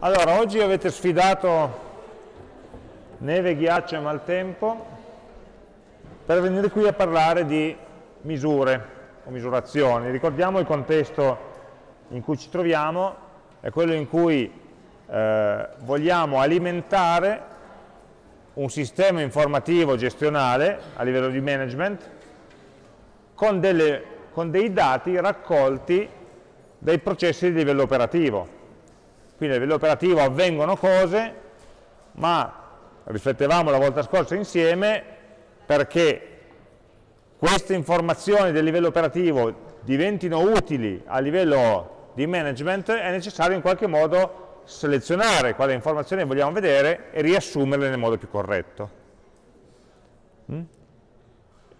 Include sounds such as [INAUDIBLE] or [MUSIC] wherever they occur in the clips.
Allora, oggi avete sfidato neve, ghiaccio e maltempo per venire qui a parlare di misure o misurazioni. Ricordiamo il contesto in cui ci troviamo, è quello in cui eh, vogliamo alimentare un sistema informativo gestionale a livello di management con, delle, con dei dati raccolti dai processi di livello operativo quindi a livello operativo avvengono cose, ma riflettevamo la volta scorsa insieme perché queste informazioni del livello operativo diventino utili a livello di management è necessario in qualche modo selezionare quale informazioni vogliamo vedere e riassumerle nel modo più corretto. Mm?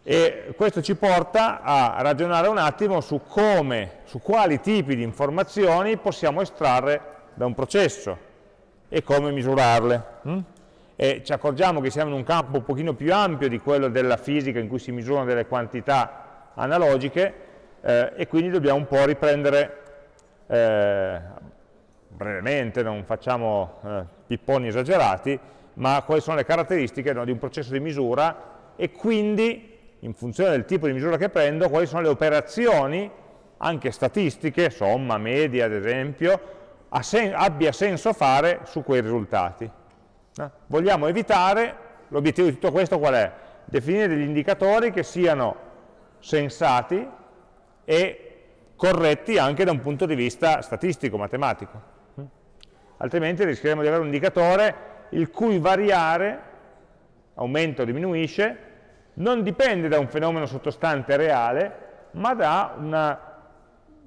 E questo ci porta a ragionare un attimo su come, su quali tipi di informazioni possiamo estrarre da un processo e come misurarle. Hm? E ci accorgiamo che siamo in un campo un pochino più ampio di quello della fisica in cui si misurano delle quantità analogiche eh, e quindi dobbiamo un po' riprendere eh, brevemente, non facciamo eh, pipponi esagerati, ma quali sono le caratteristiche no, di un processo di misura e quindi, in funzione del tipo di misura che prendo, quali sono le operazioni, anche statistiche, somma, media ad esempio, sen abbia senso fare su quei risultati. No? Vogliamo evitare, l'obiettivo di tutto questo qual è? Definire degli indicatori che siano sensati e corretti anche da un punto di vista statistico, matematico. Altrimenti rischieremo di avere un indicatore il cui variare, aumenta o diminuisce, non dipende da un fenomeno sottostante reale, ma da una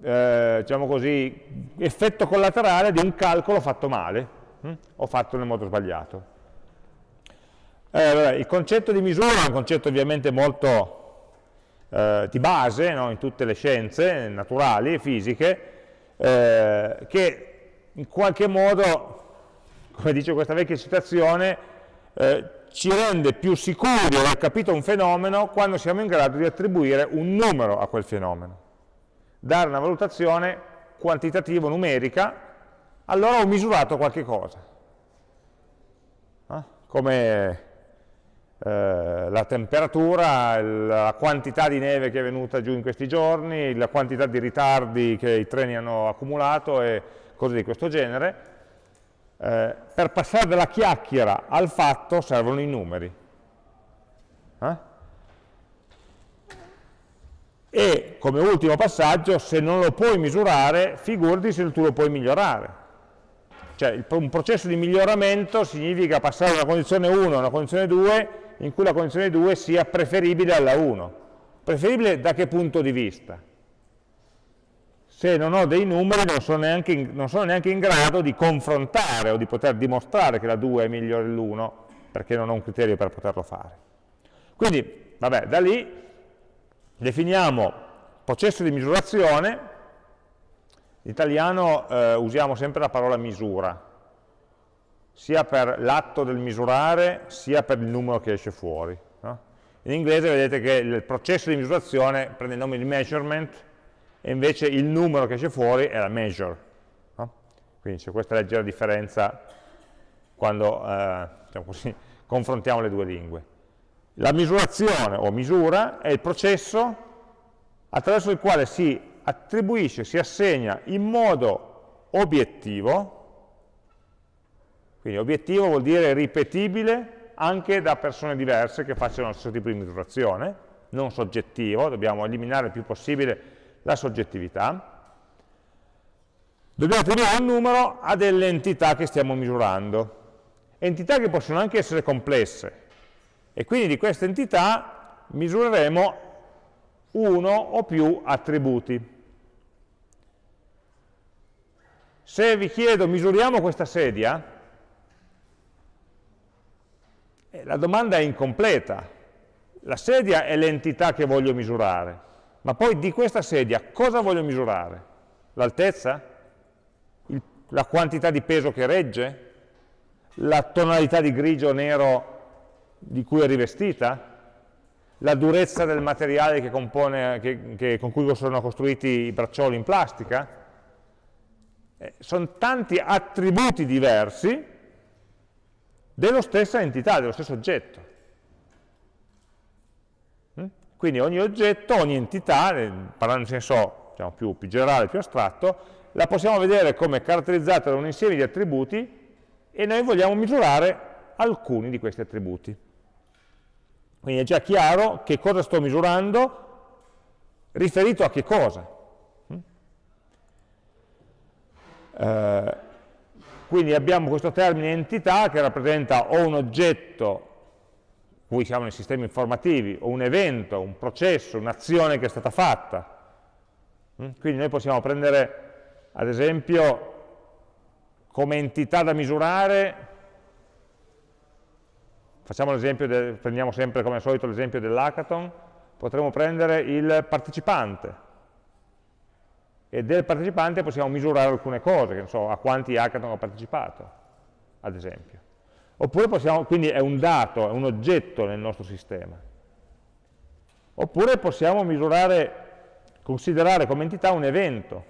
eh, diciamo così, effetto collaterale di un calcolo fatto male hm? o fatto nel modo sbagliato. Eh, vabbè, il concetto di misura è un concetto ovviamente molto eh, di base no? in tutte le scienze naturali e fisiche, eh, che in qualche modo, come dice questa vecchia citazione, eh, ci rende più sicuri di aver capito un fenomeno quando siamo in grado di attribuire un numero a quel fenomeno dare una valutazione quantitativa, numerica, allora ho misurato qualche cosa. Eh? Come eh, la temperatura, la quantità di neve che è venuta giù in questi giorni, la quantità di ritardi che i treni hanno accumulato e cose di questo genere. Eh, per passare dalla chiacchiera al fatto servono i numeri. Eh? E come ultimo passaggio se non lo puoi misurare figurati se tu lo puoi migliorare. Cioè un processo di miglioramento significa passare da una condizione 1 a una condizione 2 in cui la condizione 2 sia preferibile alla 1 preferibile da che punto di vista? se non ho dei numeri non sono neanche in, non sono neanche in grado di confrontare o di poter dimostrare che la 2 è migliore dell'1 perché non ho un criterio per poterlo fare. Quindi vabbè da lì definiamo processo di misurazione, in italiano eh, usiamo sempre la parola misura, sia per l'atto del misurare, sia per il numero che esce fuori. No? In inglese vedete che il processo di misurazione prende il nome di measurement e invece il numero che esce fuori è la measure. No? Quindi c'è questa leggera differenza quando eh, diciamo così, [LAUGHS] confrontiamo le due lingue. La misurazione o misura è il processo attraverso il quale si attribuisce, si assegna in modo obiettivo, quindi obiettivo vuol dire ripetibile anche da persone diverse che facciano lo stesso tipo di misurazione, non soggettivo, dobbiamo eliminare il più possibile la soggettività, dobbiamo attribuire un numero a delle entità che stiamo misurando, entità che possono anche essere complesse, e quindi di questa entità misureremo uno o più attributi. Se vi chiedo misuriamo questa sedia, eh, la domanda è incompleta. La sedia è l'entità che voglio misurare, ma poi di questa sedia cosa voglio misurare? L'altezza? La quantità di peso che regge? La tonalità di grigio o nero di cui è rivestita, la durezza del materiale che compone, che, che, con cui sono costruiti i braccioli in plastica, Eh, sono tanti attributi diversi dello stessa entità, dello stesso oggetto. Mm? Quindi ogni oggetto, ogni entità, eh, parlando in senso diciamo, più, più generale, più astratto, la possiamo vedere come caratterizzata da un insieme di attributi e noi vogliamo misurare alcuni di questi attributi. Quindi è già chiaro che cosa sto misurando riferito a che cosa. Mm? Eh, quindi abbiamo questo termine entità che rappresenta o un oggetto, cui siamo nei sistemi informativi, o un evento, un processo, un'azione che è stata fatta. Mm? Quindi noi possiamo prendere, ad esempio, come entità da misurare Facciamo l'esempio, prendiamo sempre come al solito l'esempio dell'hackathon, potremmo prendere il partecipante e del partecipante possiamo misurare alcune cose, che so, a quanti hackathon ha partecipato, ad esempio. Oppure possiamo, quindi è un dato, è un oggetto nel nostro sistema. Oppure possiamo misurare, considerare come entità un evento,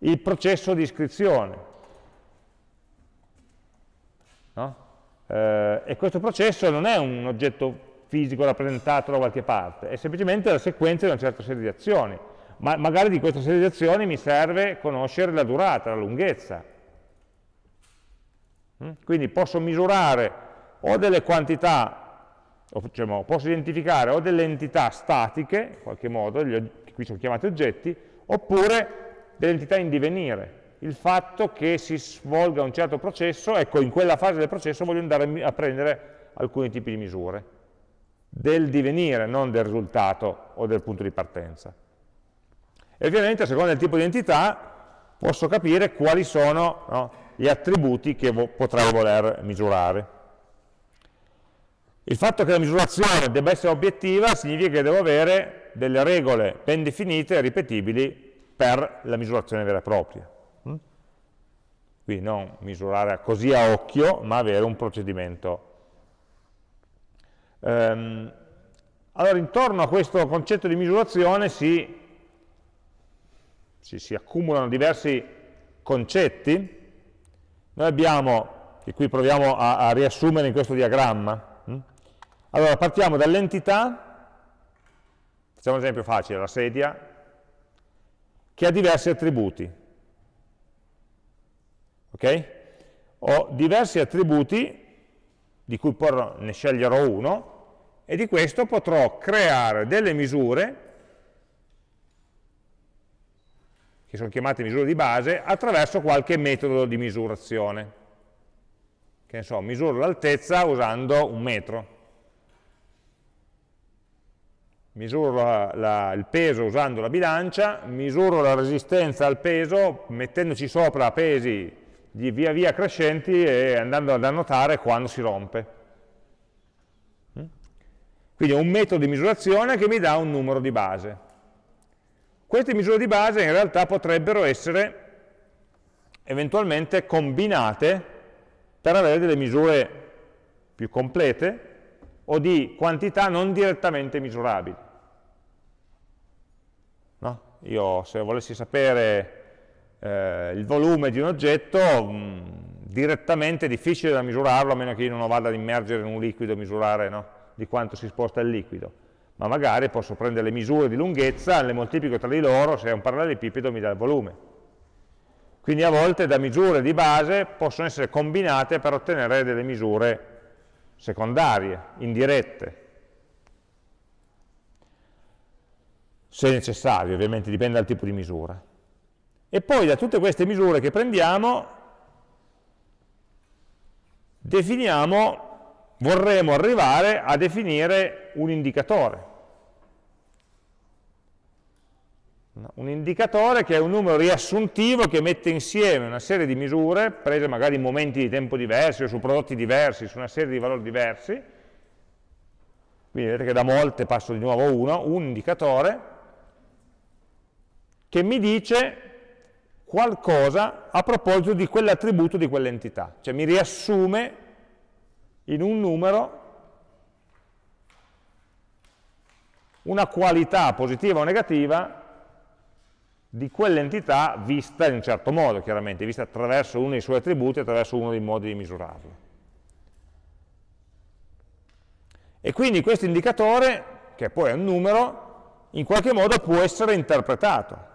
il processo di iscrizione. Eh, e questo processo non è un oggetto fisico rappresentato da qualche parte, è semplicemente la sequenza di una certa serie di azioni. Ma magari di questa serie di azioni mi serve conoscere la durata, la lunghezza. Mm? Quindi posso misurare o delle quantità, o, diciamo, posso identificare o delle entità statiche, in qualche modo, gli, qui sono chiamati oggetti, oppure delle entità in divenire, il fatto che si svolga un certo processo, ecco in quella fase del processo voglio andare a prendere alcuni tipi di misure, del divenire, non del risultato o del punto di partenza. E ovviamente a seconda del tipo di entità posso capire quali sono no, gli attributi che vo potrei voler misurare. Il fatto che la misurazione debba essere obiettiva significa che devo avere delle regole ben definite e ripetibili per la misurazione vera e propria. Quindi non misurare così a occhio, ma avere un procedimento. Ehm, allora, intorno a questo concetto di misurazione si, si, si accumulano diversi concetti. Noi abbiamo, che qui proviamo a, a riassumere in questo diagramma, hm? allora partiamo dall'entità, facciamo un esempio facile, la sedia, che ha diversi attributi ok? Ho diversi attributi di cui poi ne sceglierò uno e di questo potrò creare delle misure che sono chiamate misure di base attraverso qualche metodo di misurazione che ne so, misuro l'altezza usando un metro misuro la, la, il peso usando la bilancia, misuro la resistenza al peso mettendoci sopra pesi di via via crescenti e andando ad annotare quando si rompe. Mm? Quindi è un metodo di misurazione che mi dà un numero di base. Queste misure di base in realtà potrebbero essere eventualmente combinate per avere delle misure più complete o di quantità non direttamente misurabili. No? Io se volessi sapere eh, il volume di un oggetto mh, mm, direttamente è difficile da misurarlo a meno che io non vada ad immergere in un liquido e misurare no, di quanto si sposta il liquido ma magari posso prendere le misure di lunghezza, le moltiplico tra di loro, se è un parallelepipedo mi dà il volume. Quindi a volte da misure di base possono essere combinate per ottenere delle misure secondarie, indirette. Se necessario, ovviamente dipende dal tipo di misura. E poi da tutte queste misure che prendiamo, definiamo, vorremmo arrivare a definire un indicatore. Un indicatore che è un numero riassuntivo che mette insieme una serie di misure, prese magari in momenti di tempo diversi o su prodotti diversi, su una serie di valori diversi, quindi vedete che da molte passo di nuovo uno, un indicatore, che mi dice qualcosa a proposito di quell'attributo di quell'entità, cioè mi riassume in un numero una qualità positiva o negativa di quell'entità vista in un certo modo, chiaramente, vista attraverso uno dei suoi attributi, attraverso uno dei modi di misurarlo. E quindi questo indicatore, che poi è un numero, in qualche modo può essere interpretato.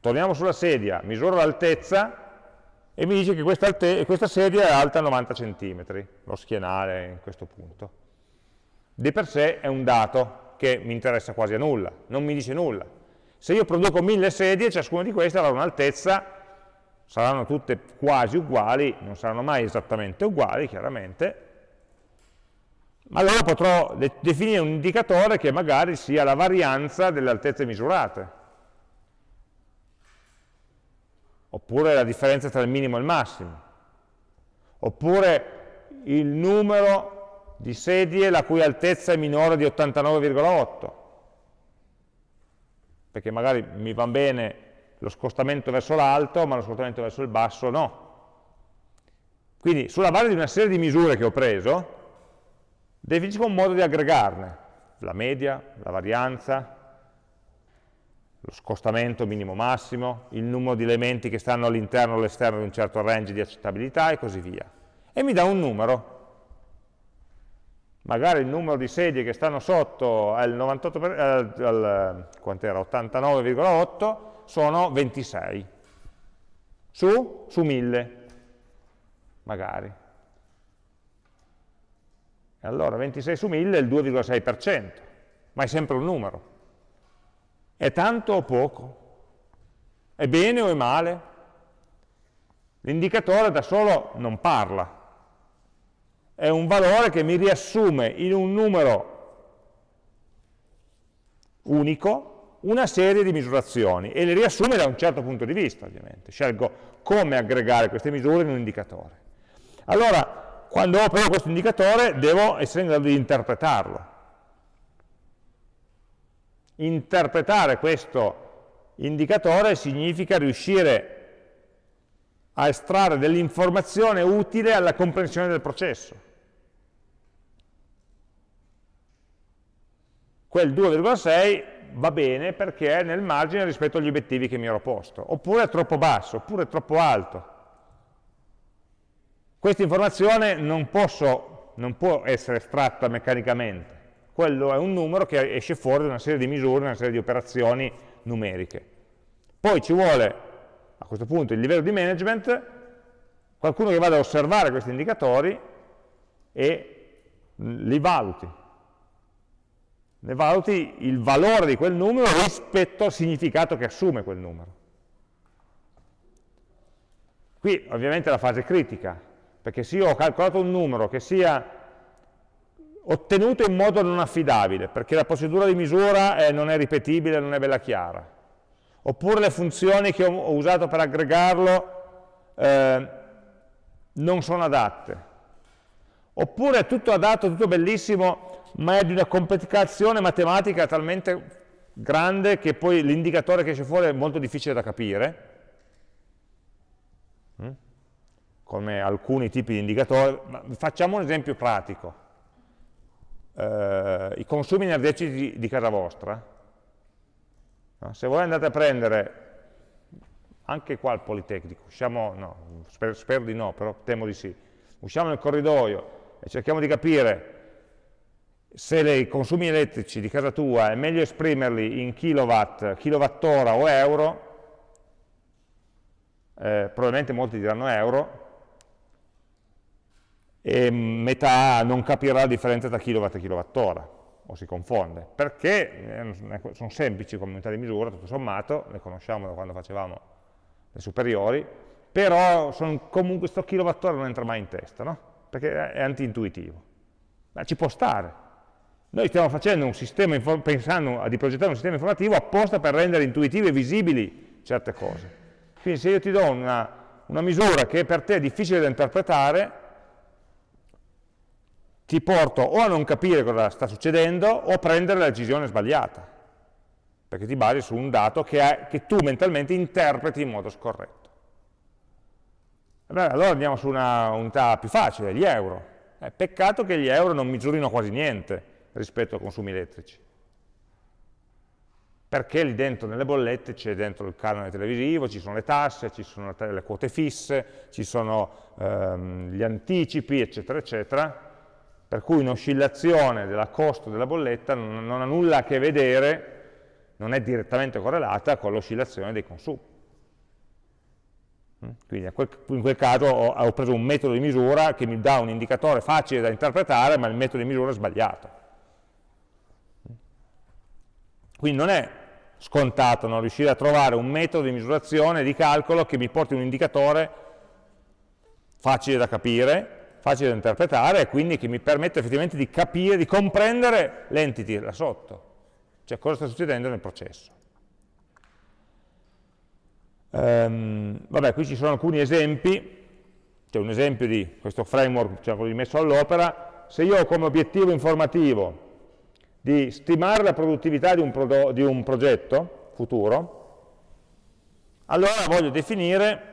Torniamo sulla sedia, misuro l'altezza e mi dice che questa, questa sedia è alta 90 cm, lo schienale in questo punto. Di per sé è un dato, che mi interessa quasi a nulla, non mi dice nulla. Se io produco mille sedie, ciascuna di queste avrà un'altezza, saranno tutte quasi uguali, non saranno mai esattamente uguali, chiaramente, ma allora potrò de definire un indicatore che magari sia la varianza delle altezze misurate, oppure la differenza tra il minimo e il massimo, oppure il numero di sedie la cui altezza è minore di 89,8 perché magari mi va bene lo scostamento verso l'alto ma lo scostamento verso il basso no. Quindi sulla base di una serie di misure che ho preso definisco un modo di aggregarne. La media, la varianza lo scostamento minimo massimo, il numero di elementi che stanno all'interno o all'esterno di un certo range di accettabilità e così via. E mi dà un numero, magari il numero di sedie che stanno sotto al, 89,8 sono 26 su, su 1000 magari. E allora 26 su 1000 è il 2,6% ma è sempre un numero è tanto o poco? è bene o è male? l'indicatore da solo non parla è un valore che mi riassume in un numero unico una serie di misurazioni e le riassume da un certo punto di vista, ovviamente. Scelgo come aggregare queste misure in un indicatore. Allora, quando ho però questo indicatore, devo essere in grado di interpretarlo. Interpretare questo indicatore significa riuscire a estrarre dell'informazione utile alla comprensione del processo. quel 2,6 va bene perché è nel margine rispetto agli obiettivi che mi ero posto, oppure è troppo basso, oppure è troppo alto. Questa informazione non, posso, non può essere estratta meccanicamente, quello è un numero che esce fuori da una serie di misure, una serie di operazioni numeriche. Poi ci vuole, a questo punto, il livello di management, qualcuno che vada a osservare questi indicatori e li valuti, ne valuti il valore di quel numero rispetto al significato che assume quel numero. Qui ovviamente è la fase critica, perché se io ho calcolato un numero che sia ottenuto in modo non affidabile, perché la procedura di misura è, non è ripetibile, non è bella chiara, oppure le funzioni che ho usato per aggregarlo eh, non sono adatte, oppure è tutto adatto, tutto bellissimo, ma è di una complicazione matematica talmente grande che poi l'indicatore che esce fuori è molto difficile da capire, mm? come alcuni tipi di indicatori. Facciamo un esempio pratico. Eh, I consumi energetici di, casa vostra, no? se voi andate a prendere, anche qua al Politecnico, usciamo, no, spero, spero di no, però temo di sì, usciamo nel corridoio e cerchiamo di capire se i consumi elettrici di casa tua è meglio esprimerli in kilowatt, kilowattora o euro, eh, probabilmente molti diranno euro, e metà non capirà la differenza tra kilowatt e kilowattora, o si confonde, perché eh, sono semplici come unità di misura, tutto sommato, le conosciamo da quando facevamo le superiori, però comunque questo kilowattora non entra mai in testa, no? perché è anti-intuitivo. Ma ci può stare, noi stiamo facendo un sistema, pensando di progettare un sistema informativo apposta per rendere intuitive e visibili certe cose. Quindi se io ti do una, una misura che per te è difficile da interpretare, ti porto o a non capire cosa sta succedendo o a prendere la decisione sbagliata, perché ti basi su un dato che, è, che tu mentalmente interpreti in modo scorretto. Beh, allora andiamo su una unità più facile, gli euro. Eh, peccato che gli euro non misurino quasi niente, rispetto ai consumi elettrici. perché lì dentro nelle bollette c'è dentro il canone televisivo, ci sono le tasse, ci sono le quote fisse, ci sono ehm, gli anticipi, eccetera, eccetera, per cui un'oscillazione della costo della bolletta non, non ha nulla a che vedere, non è direttamente correlata con l'oscillazione dei consumi. Mm? Quindi in quel, caso ho, ho, preso un metodo di misura che mi dà un indicatore facile da interpretare, ma il metodo di misura è sbagliato. Quindi non è scontato non riuscire a trovare un metodo di misurazione, di calcolo che mi porti un indicatore facile da capire, facile da interpretare e quindi che mi permette effettivamente di capire, di comprendere l'entity là sotto, cioè cosa sta succedendo nel processo. Um, vabbè, qui ci sono alcuni esempi, c'è un esempio di questo framework diciamo, messo all'opera, se io ho come obiettivo informativo di stimare la produttività di un, di un progetto futuro, allora voglio definire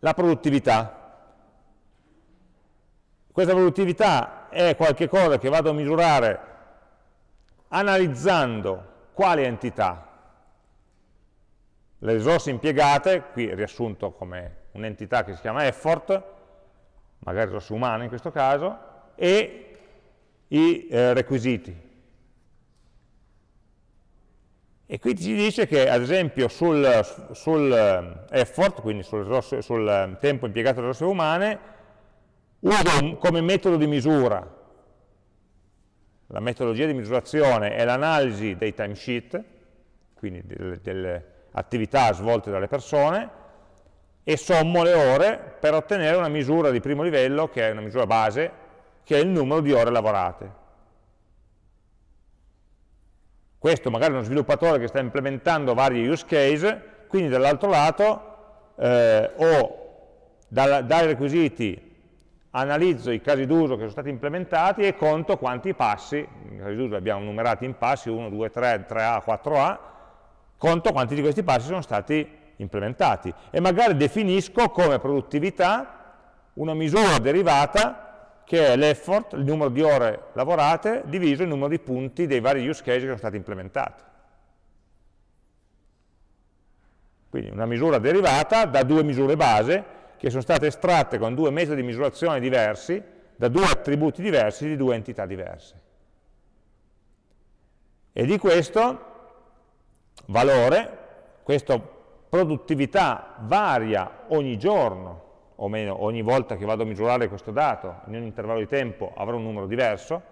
la produttività. Questa produttività è qualcosa che vado a misurare analizzando quali entità, le risorse impiegate, qui riassunto come un'entità che si chiama effort, magari risorse umane in questo caso, e i eh, requisiti. E qui ci dice che, ad esempio, sul, sul eh, effort, quindi sul, sul, eh, tempo impiegato dalle risorse umane, uso come metodo di misura, la metodologia di misurazione è l'analisi dei timesheet, quindi delle, delle attività svolte dalle persone, e sommo le ore per ottenere una misura di primo livello, che è una misura base, che è il numero di ore lavorate. Questo magari è uno sviluppatore che sta implementando vari use case, quindi dall'altro lato eh, dal, dai requisiti analizzo i casi d'uso che sono stati implementati e conto quanti passi, i casi d'uso li abbiamo numerati in passi, 1, 2, 3, 3A, 4A, conto quanti di questi passi sono stati implementati e magari definisco come produttività una misura derivata che è l'effort, il numero di ore lavorate, diviso il numero di punti dei vari use case che sono stati implementati. Quindi una misura derivata da due misure base che sono state estratte con due metodi di misurazione diversi, da due attributi diversi di due entità diverse. E di questo valore, questa produttività varia ogni giorno o meno ogni volta che vado a misurare questo dato in un intervallo di tempo avrò un numero diverso,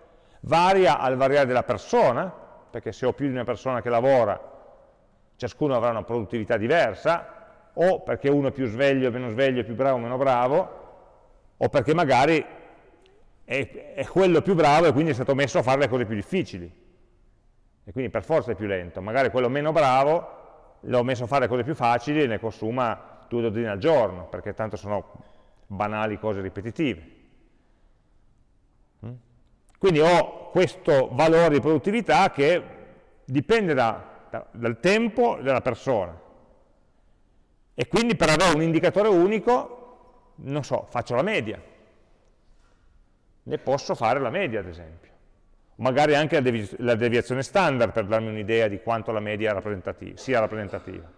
varia al variare della persona, perché se ho più di una persona che lavora, ciascuno avrà una produttività diversa, o perché uno è più sveglio, meno sveglio, più bravo, meno bravo, o perché magari è, è quello più bravo e quindi è stato messo a fare le cose più difficili, e quindi per forza è più lento. Magari quello meno bravo l'ho messo a fare le cose più facili e ne consuma due dozzine al giorno, perché tanto sono banali cose ripetitive. Mm? Quindi ho questo valore di produttività che dipende da, da, dal tempo della persona. E quindi per avere un indicatore unico, non so, faccio la media. Ne posso fare la media, ad esempio. Magari anche la, devi la deviazione standard per darmi un'idea di quanto la media rappresentativa, sia rappresentativa.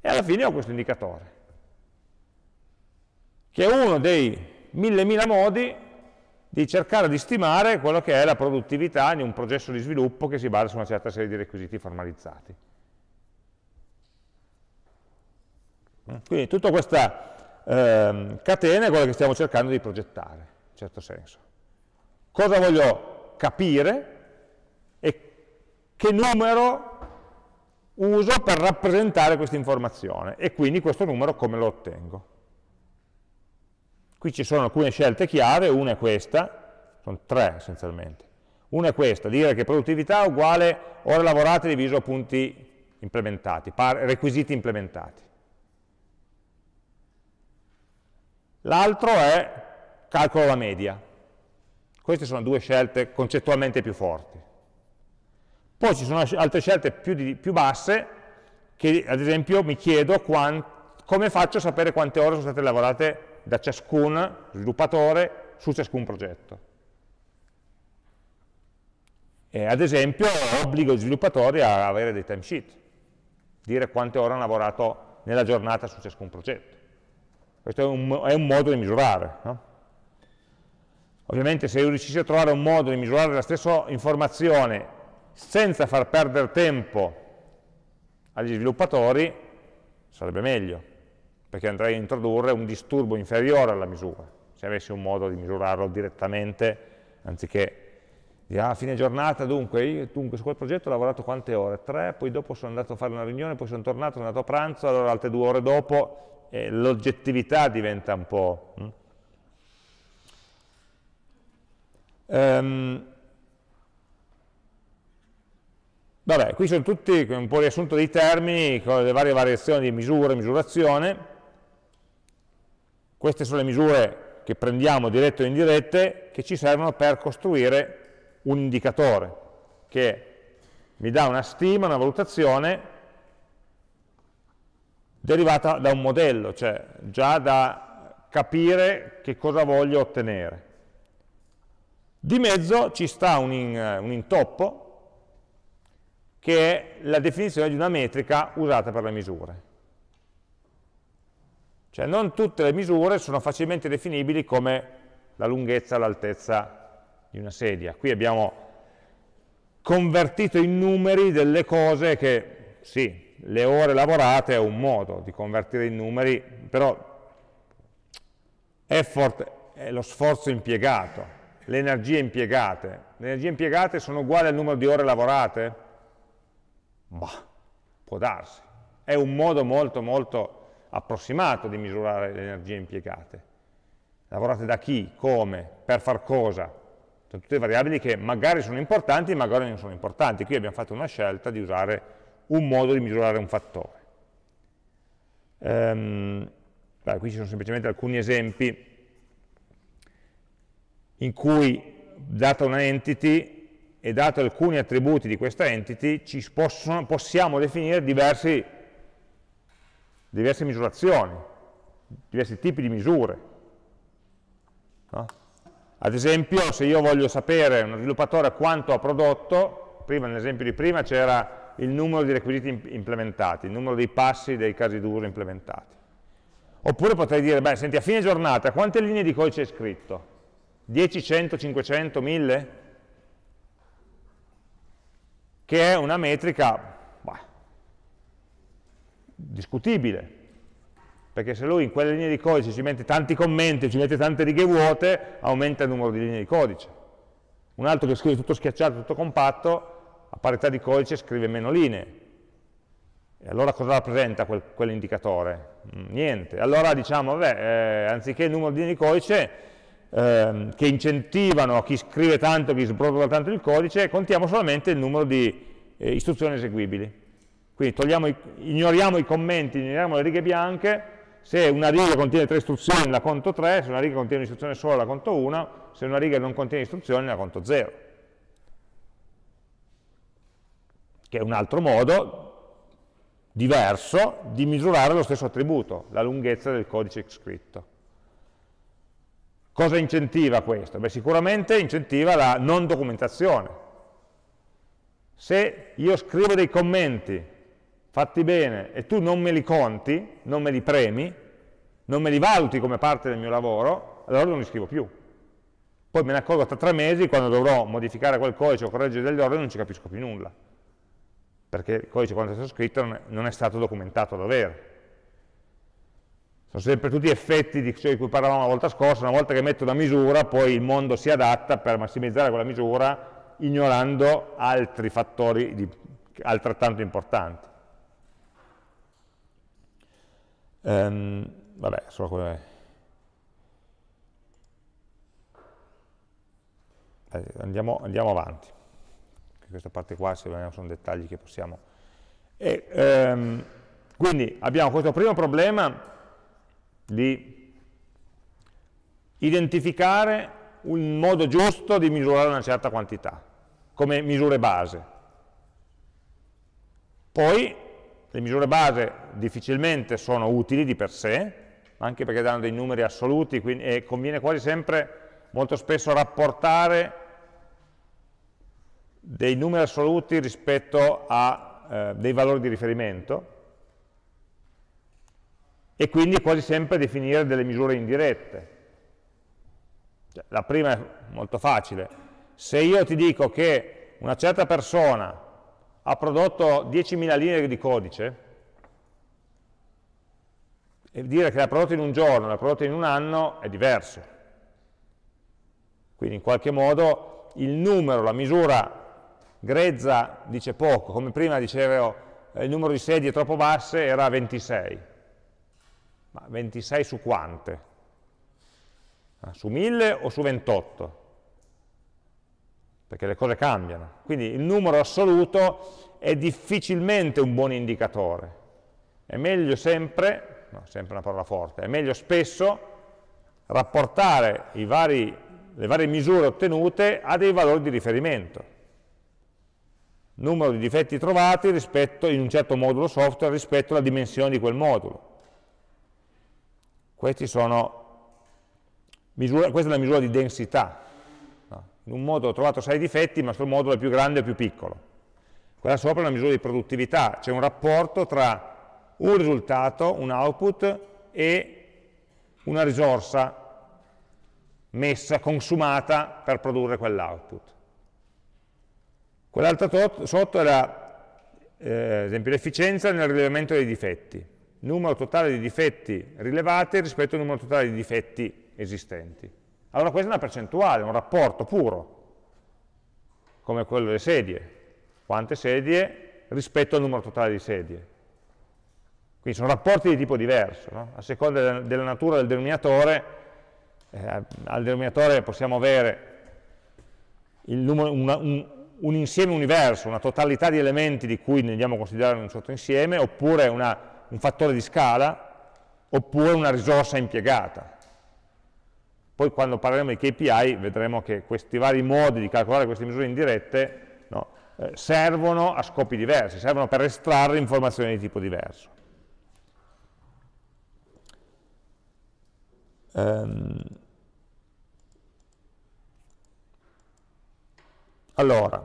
E alla fine ho questo indicatore, che è uno dei mille mila modi di cercare di stimare quello che è la produttività di un processo di sviluppo che si basa su una certa serie di requisiti formalizzati. Quindi tutta questa eh, catena è quella che stiamo cercando di progettare, in certo senso. Cosa voglio capire e che numero uso per rappresentare questa informazione e quindi questo numero come lo ottengo. Qui ci sono alcune scelte chiare, una è questa, sono tre essenzialmente. Una è questa, dire che produttività è uguale ore lavorate diviso punti implementati, requisiti implementati. L'altro è calcolo la media. Queste sono due scelte concettualmente più forti. Poi ci sono altre scelte più, di, più basse che ad esempio mi chiedo quant, come faccio a sapere quante ore sono state lavorate da ciascun sviluppatore su ciascun progetto. E ad esempio obbligo gli sviluppatori a avere dei timesheet, dire quante ore hanno lavorato nella giornata su ciascun progetto. Questo è un, è un modo di misurare. No? Ovviamente se io riuscissi a trovare un modo di misurare la stessa informazione senza far perdere tempo agli sviluppatori, sarebbe meglio, perché andrei a introdurre un disturbo inferiore alla misura, se avessi un modo di misurarlo direttamente, anziché dire, ah, a fine giornata, dunque, io, dunque, su quel progetto ho lavorato quante ore? Tre, poi dopo sono andato a fare una riunione, poi sono tornato, sono andato a pranzo, allora altre due ore dopo, eh, l'oggettività diventa un po'... Hm? Um, vabbè, qui sono tutti un po' riassunto dei termini con le varie variazioni di misura e misurazione. Queste sono le misure che prendiamo dirette o indirette che ci servono per costruire un indicatore che mi dà una stima, una valutazione derivata da un modello, cioè già da capire che cosa voglio ottenere. Di mezzo ci sta un, in, un intoppo che è la definizione di una metrica usata per le misure. Cioè non tutte le misure sono facilmente definibili come la lunghezza, l'altezza di una sedia. Qui abbiamo convertito in numeri delle cose che, sì, le ore lavorate è un modo di convertire in numeri, però effort è lo sforzo impiegato, le energie impiegate. Le energie impiegate sono uguali al numero di ore lavorate? Bah, può darsi. È un modo molto molto approssimato di misurare le energie impiegate. Lavorate da chi, come, per far cosa. Sono tutte variabili che magari sono importanti, magari non sono importanti. Qui abbiamo fatto una scelta di usare un modo di misurare un fattore. Um, beh, qui ci sono semplicemente alcuni esempi in cui, data una entity e dato alcuni attributi di questa entity, ci possono, possiamo definire diversi, diverse misurazioni, diversi tipi di misure. No? Ad esempio, se io voglio sapere, uno sviluppatore, quanto ha prodotto, prima nell'esempio di prima c'era il numero di requisiti implementati, il numero dei passi dei casi d'uso implementati. Oppure potrei dire, beh, senti, a fine giornata, quante linee di codice hai scritto? 10, 100, 500, 1000? Che è una metrica bah, discutibile, perché se lui in quelle linee di codice ci mette tanti commenti, ci mette tante righe vuote, aumenta il numero di linee di codice. Un altro che scrive tutto schiacciato, tutto compatto, a parità di codice scrive meno linee. E allora cosa rappresenta quel, quell'indicatore? Mm, niente. Allora diciamo, vabbè, eh, anziché il numero di linee di codice, ehm, che incentivano chi scrive tanto, chi sbrotola tanto il codice, contiamo solamente il numero di eh, istruzioni eseguibili. Quindi i, ignoriamo i commenti, ignoriamo le righe bianche, se una riga contiene tre istruzioni la conto 3, se una riga contiene un'istruzione sola la conto 1, se una riga non contiene istruzioni la conto 0. Che è un altro modo diverso di misurare lo stesso attributo, la lunghezza del codice scritto. Cosa incentiva questo? Beh, sicuramente incentiva la non documentazione. Se io scrivo dei commenti fatti bene e tu non me li conti, non me li premi, non me li valuti come parte del mio lavoro, allora non li scrivo più. Poi me ne accorgo tra tre mesi, quando dovrò modificare quel codice o correggere degli ordini, non ci capisco più nulla, perché il codice quando è stato scritto non è stato documentato a dovere. Sono sempre tutti effetti di ciò di cui parlavamo la volta scorsa, una volta che metto una misura, poi il mondo si adatta per massimizzare quella misura, ignorando altri fattori di, altrettanto importanti. Um, vabbè, solo quello eh, andiamo, andiamo, avanti. Questa parte qua, sono dettagli che possiamo... E, um, quindi abbiamo questo primo problema di identificare un modo giusto di misurare una certa quantità, come misure base. Poi le misure base difficilmente sono utili di per sé, anche perché danno dei numeri assoluti quindi, e conviene quasi sempre, molto spesso, rapportare dei numeri assoluti rispetto a eh, dei valori di riferimento e quindi quasi sempre definire delle misure indirette. Cioè, la prima è molto facile. Se io ti dico che una certa persona ha prodotto 10.000 linee di codice, e dire che l'ha prodotto in un giorno, l'ha prodotto in un anno è diverso. Quindi in qualche modo il numero, la misura grezza dice poco, come prima dicevo eh, il numero di sedie troppo basse era 26, ma 26 su quante? Ah, su 1000 o su 28? Perché le cose cambiano. Quindi il numero assoluto è difficilmente un buon indicatore. È meglio sempre no, sempre una parola forte, è meglio spesso rapportare vari, le varie misure ottenute a dei valori di riferimento. Numero di difetti trovati rispetto, in un certo modulo software rispetto alla dimensione di quel modulo. Misura, questa è la misura di densità. In un modulo ho trovato 6 difetti, ma sul modulo è più grande o più piccolo. Quella sopra è una misura di produttività, c'è un rapporto tra un risultato, un output e una risorsa messa, consumata per produrre quell'output. Quell'altro sotto era, eh, esempio, l'efficienza nel rilevamento dei difetti, numero totale di difetti rilevati rispetto al numero totale di difetti esistenti. Allora questa è una percentuale, un rapporto puro, come quello delle sedie. Quante sedie rispetto al numero totale di sedie. Quindi sono rapporti di tipo diverso, no? a seconda della natura del denominatore, eh, al denominatore possiamo avere numero, una, un, un, insieme universo, una totalità di elementi di cui ne andiamo a considerare un sottoinsieme, oppure una, un fattore di scala, oppure una risorsa impiegata. Poi quando parleremo di KPI vedremo che questi vari modi di calcolare queste misure indirette no, eh, servono a scopi diversi, servono per estrarre informazioni di tipo diverso. Ehm, allora,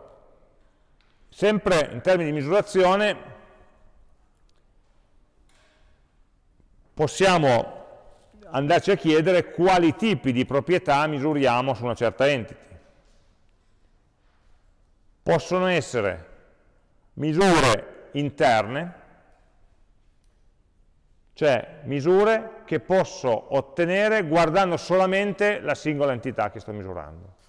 sempre in termini di misurazione, possiamo andarci a chiedere quali tipi di proprietà misuriamo su una certa entity. Possono essere misure interne, cioè misure che posso ottenere guardando solamente la singola entità che sto misurando.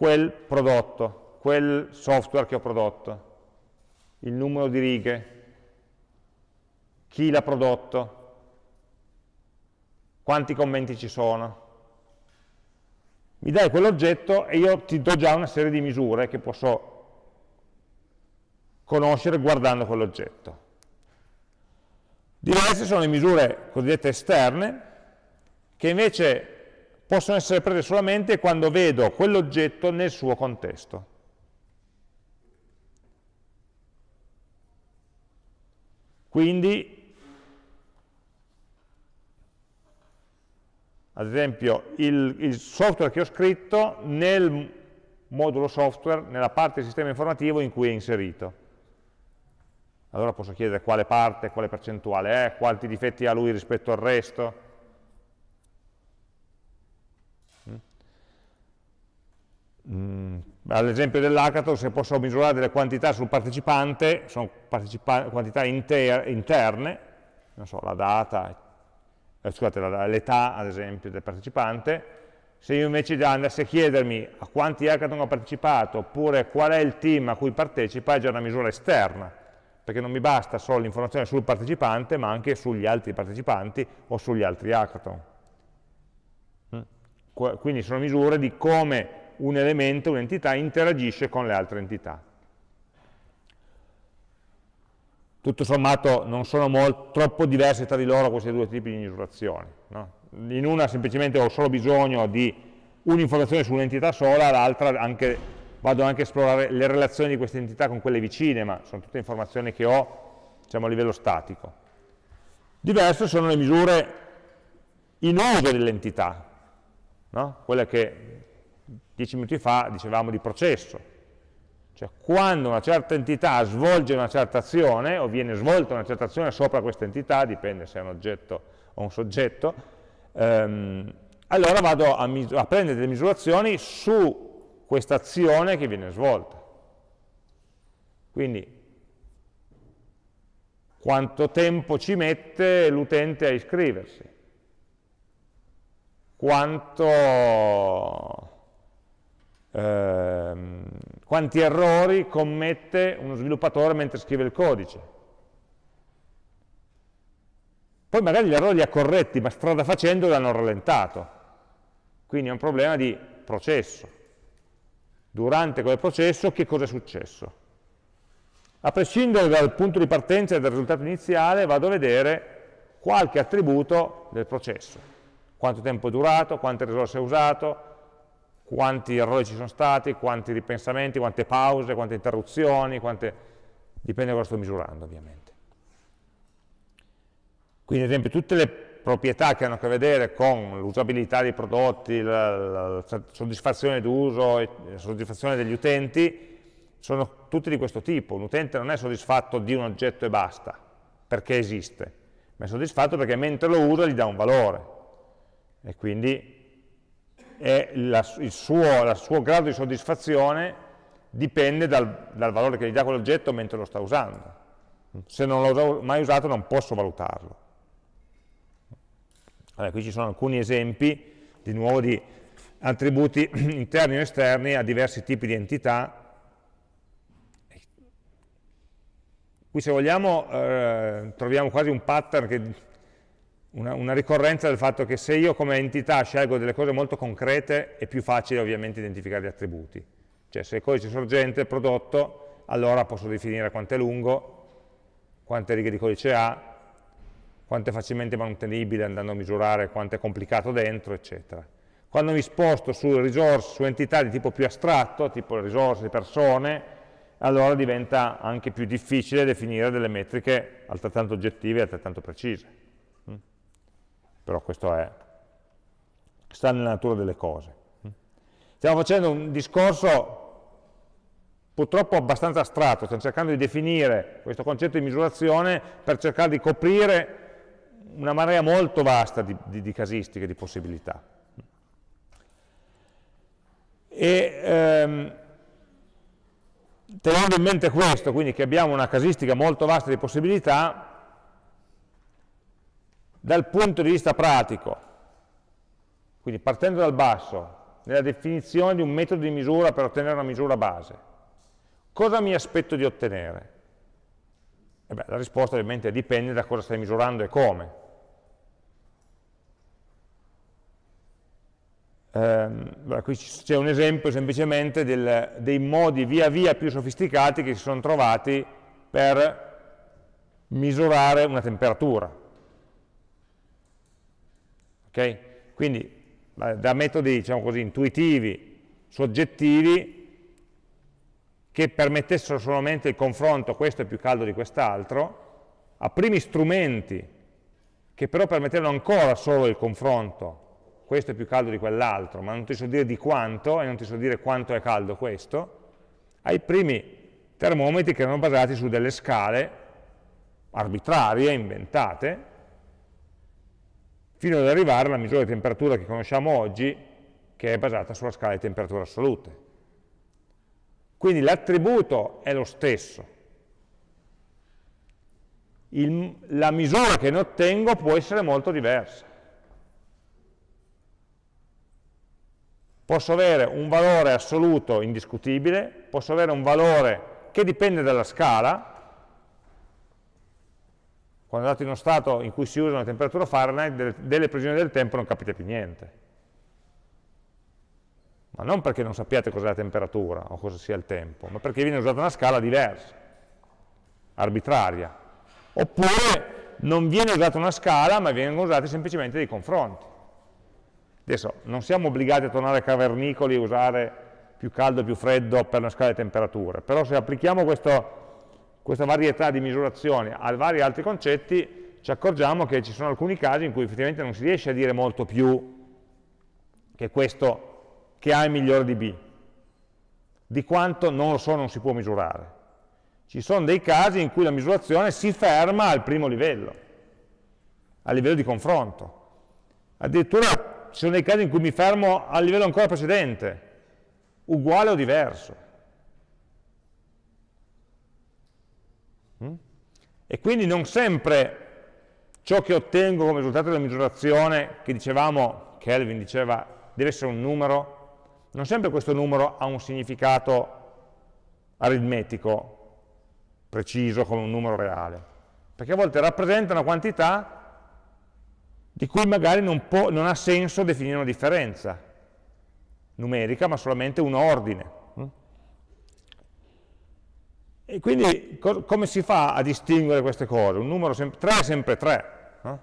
Quel prodotto, quel software che ho prodotto, il numero di righe, chi l'ha prodotto, quanti commenti ci sono. Mi dai quell'oggetto e io ti do già una serie di misure che posso conoscere guardando quell'oggetto. Diverse sono le misure cosiddette esterne, che invece possono essere prese solamente quando vedo quell'oggetto nel suo contesto. Quindi, ad esempio, il, il software che ho scritto nel modulo software, nella parte del sistema informativo in cui è inserito allora posso chiedere quale parte, quale percentuale è, quanti difetti ha lui rispetto al resto. All'esempio dell'hackathon, se posso misurare delle quantità sul partecipante, sono partecipa quantità inter interne, non so, la data, eh, scusate, l'età ad esempio del partecipante, se io invece andassi a chiedermi a quanti hackathon ho partecipato, oppure qual è il team a cui partecipa, è già una misura esterna, perché non mi basta solo l'informazione sul partecipante, ma anche sugli altri partecipanti o sugli altri hackathon. Mm? Quindi sono misure di come un elemento, un'entità, interagisce con le altre entità. Tutto sommato non sono molto, troppo diverse tra di loro questi due tipi di misurazioni. No? In una semplicemente ho solo bisogno di un'informazione su un'entità sola, l'altra anche vado anche a esplorare le relazioni di queste entità con quelle vicine, ma sono tutte informazioni che ho diciamo, a livello statico. Diverse sono le misure in uso dell'entità. no? quelle che dieci minuti fa dicevamo di processo, cioè quando una certa entità svolge una certa azione o viene svolta una certa azione sopra questa entità, dipende se è un oggetto o un soggetto, ehm, allora vado a, a prendere delle misurazioni su questa azione che viene svolta. Quindi quanto tempo ci mette l'utente a iscriversi, quanto, ehm, quanti errori commette uno sviluppatore mentre scrive il codice. Poi magari gli errori li ha corretti, ma strada facendo l'hanno rallentato. Quindi è un problema di processo. Durante quel processo che cosa è successo? A prescindere dal punto di partenza e dal risultato iniziale, vado a vedere qualche attributo del processo. Quanto tempo è durato, quante risorse ha usato, quanti errori ci sono stati, quanti ripensamenti, quante pause, quante interruzioni, quante... dipende da cosa sto misurando ovviamente. Quindi ad esempio tutte le proprietà che hanno a che vedere con l'usabilità dei prodotti, la, la, soddisfazione d'uso la soddisfazione degli utenti, sono tutti di questo tipo. Un utente non è soddisfatto di un oggetto e basta, perché esiste, ma è soddisfatto perché mentre lo usa gli dà un valore. E quindi la, il, suo, il, suo, grado di soddisfazione dipende dal, dal valore che gli dà quell'oggetto mentre lo sta usando. Se non l'ho mai usato non posso valutarlo. Allora, qui ci sono alcuni esempi, di nuovo, di attributi [CLEARS THROAT] interni o esterni a diversi tipi di entità. Qui se vogliamo eh, troviamo quasi un pattern, che, una, una, ricorrenza del fatto che se io come entità scelgo delle cose molto concrete è più facile ovviamente identificare gli attributi. Cioè se il codice sorgente, prodotto, allora posso definire quanto è lungo, quante righe di codice ha, quanto è facilmente manutenibile andando a misurare quanto è complicato dentro, eccetera. Quando mi sposto su risorse, su entità di tipo più astratto, tipo risorse, persone, allora diventa anche più difficile definire delle metriche altrettanto oggettive e altrettanto precise. Però questo è, sta nella natura delle cose. Stiamo facendo un discorso purtroppo abbastanza astratto, stiamo cercando di definire questo concetto di misurazione per cercare di coprire una marea molto vasta di, di, di casistiche, di possibilità. E, ehm, tenendo in mente questo, quindi che abbiamo una casistica molto vasta di possibilità, dal punto di vista pratico, quindi partendo dal basso, nella definizione di un metodo di misura per ottenere una misura base, cosa mi aspetto di ottenere? E beh, la risposta ovviamente dipende da cosa stai misurando e come. Eh, qui c'è un esempio semplicemente del, dei modi via via più sofisticati che si sono trovati per misurare una temperatura. Okay? Quindi da metodi diciamo così, intuitivi, soggettivi, che permettessero solamente il confronto, questo è più caldo di quest'altro, a primi strumenti che però permettevano ancora solo il confronto questo è più caldo di quell'altro, ma non ti so dire di quanto, e non ti so dire quanto è caldo questo, ai primi termometri che erano basati su delle scale arbitrarie, inventate, fino ad arrivare alla misura di temperatura che conosciamo oggi, che è basata sulla scala di temperature assolute. Quindi l'attributo è lo stesso. Il, la misura che ne ottengo può essere molto diversa. posso avere un valore assoluto indiscutibile, posso avere un valore che dipende dalla scala, quando andate in uno stato in cui si usa una temperatura Fahrenheit, delle, delle previsioni del tempo non capite più niente. Ma non perché non sappiate cos'è la temperatura o cosa sia il tempo, ma perché viene usata una scala diversa, arbitraria. Oppure non viene usata una scala, ma vengono usati semplicemente dei confronti. Adesso non siamo obbligati a tornare cavernicoli e usare più caldo e più freddo per una scala di temperature, però se applichiamo questo, questa varietà di misurazioni a vari altri concetti, ci accorgiamo che ci sono alcuni casi in cui effettivamente non si riesce a dire molto più che questo che A è migliore di B. Di quanto non lo so, non si può misurare. Ci sono dei casi in cui la misurazione si ferma al primo livello, a livello di confronto. Addirittura ci sono dei casi in cui mi fermo al livello ancora precedente, uguale o diverso. Mm? E quindi non sempre ciò che ottengo come risultato della misurazione, che dicevamo, Kelvin diceva, deve essere un numero, non sempre questo numero ha un significato aritmetico preciso come un numero reale, perché a volte rappresenta una quantità di cui magari non, può, non ha senso definire una differenza numerica, ma solamente un ordine. E quindi co come si fa a distinguere queste cose? Un numero 3 è sempre 3, no?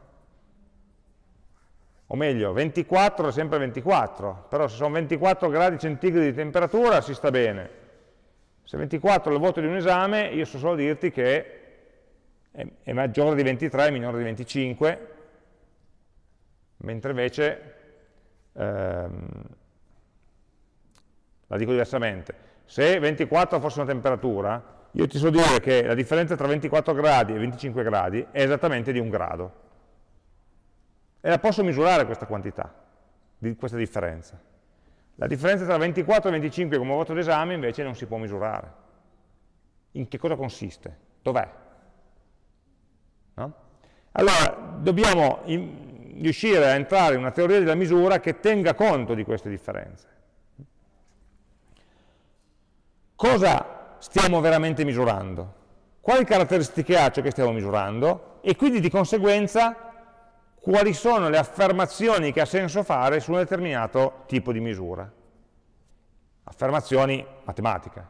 o meglio, 24 è sempre 24, però se sono 24 gradi centigradi di temperatura si sta bene. Se 24 è il voto di un esame, io so solo dirti che è, è maggiore di 23, è minore di 25, mentre invece, ehm, la dico diversamente, se 24 fosse una temperatura, io ti so dire che la differenza tra 24 gradi e 25 gradi è esattamente di un grado. E la posso misurare questa quantità, questa differenza. La differenza tra 24 e 25 come voto d'esame invece non si può misurare. In che cosa consiste? Dov'è? No? Allora, dobbiamo riuscire a entrare in una teoria della misura che tenga conto di queste differenze. Cosa stiamo veramente misurando, quali caratteristiche ha ciò che stiamo misurando e quindi di conseguenza quali sono le affermazioni che ha senso fare su un determinato tipo di misura. Affermazioni matematiche.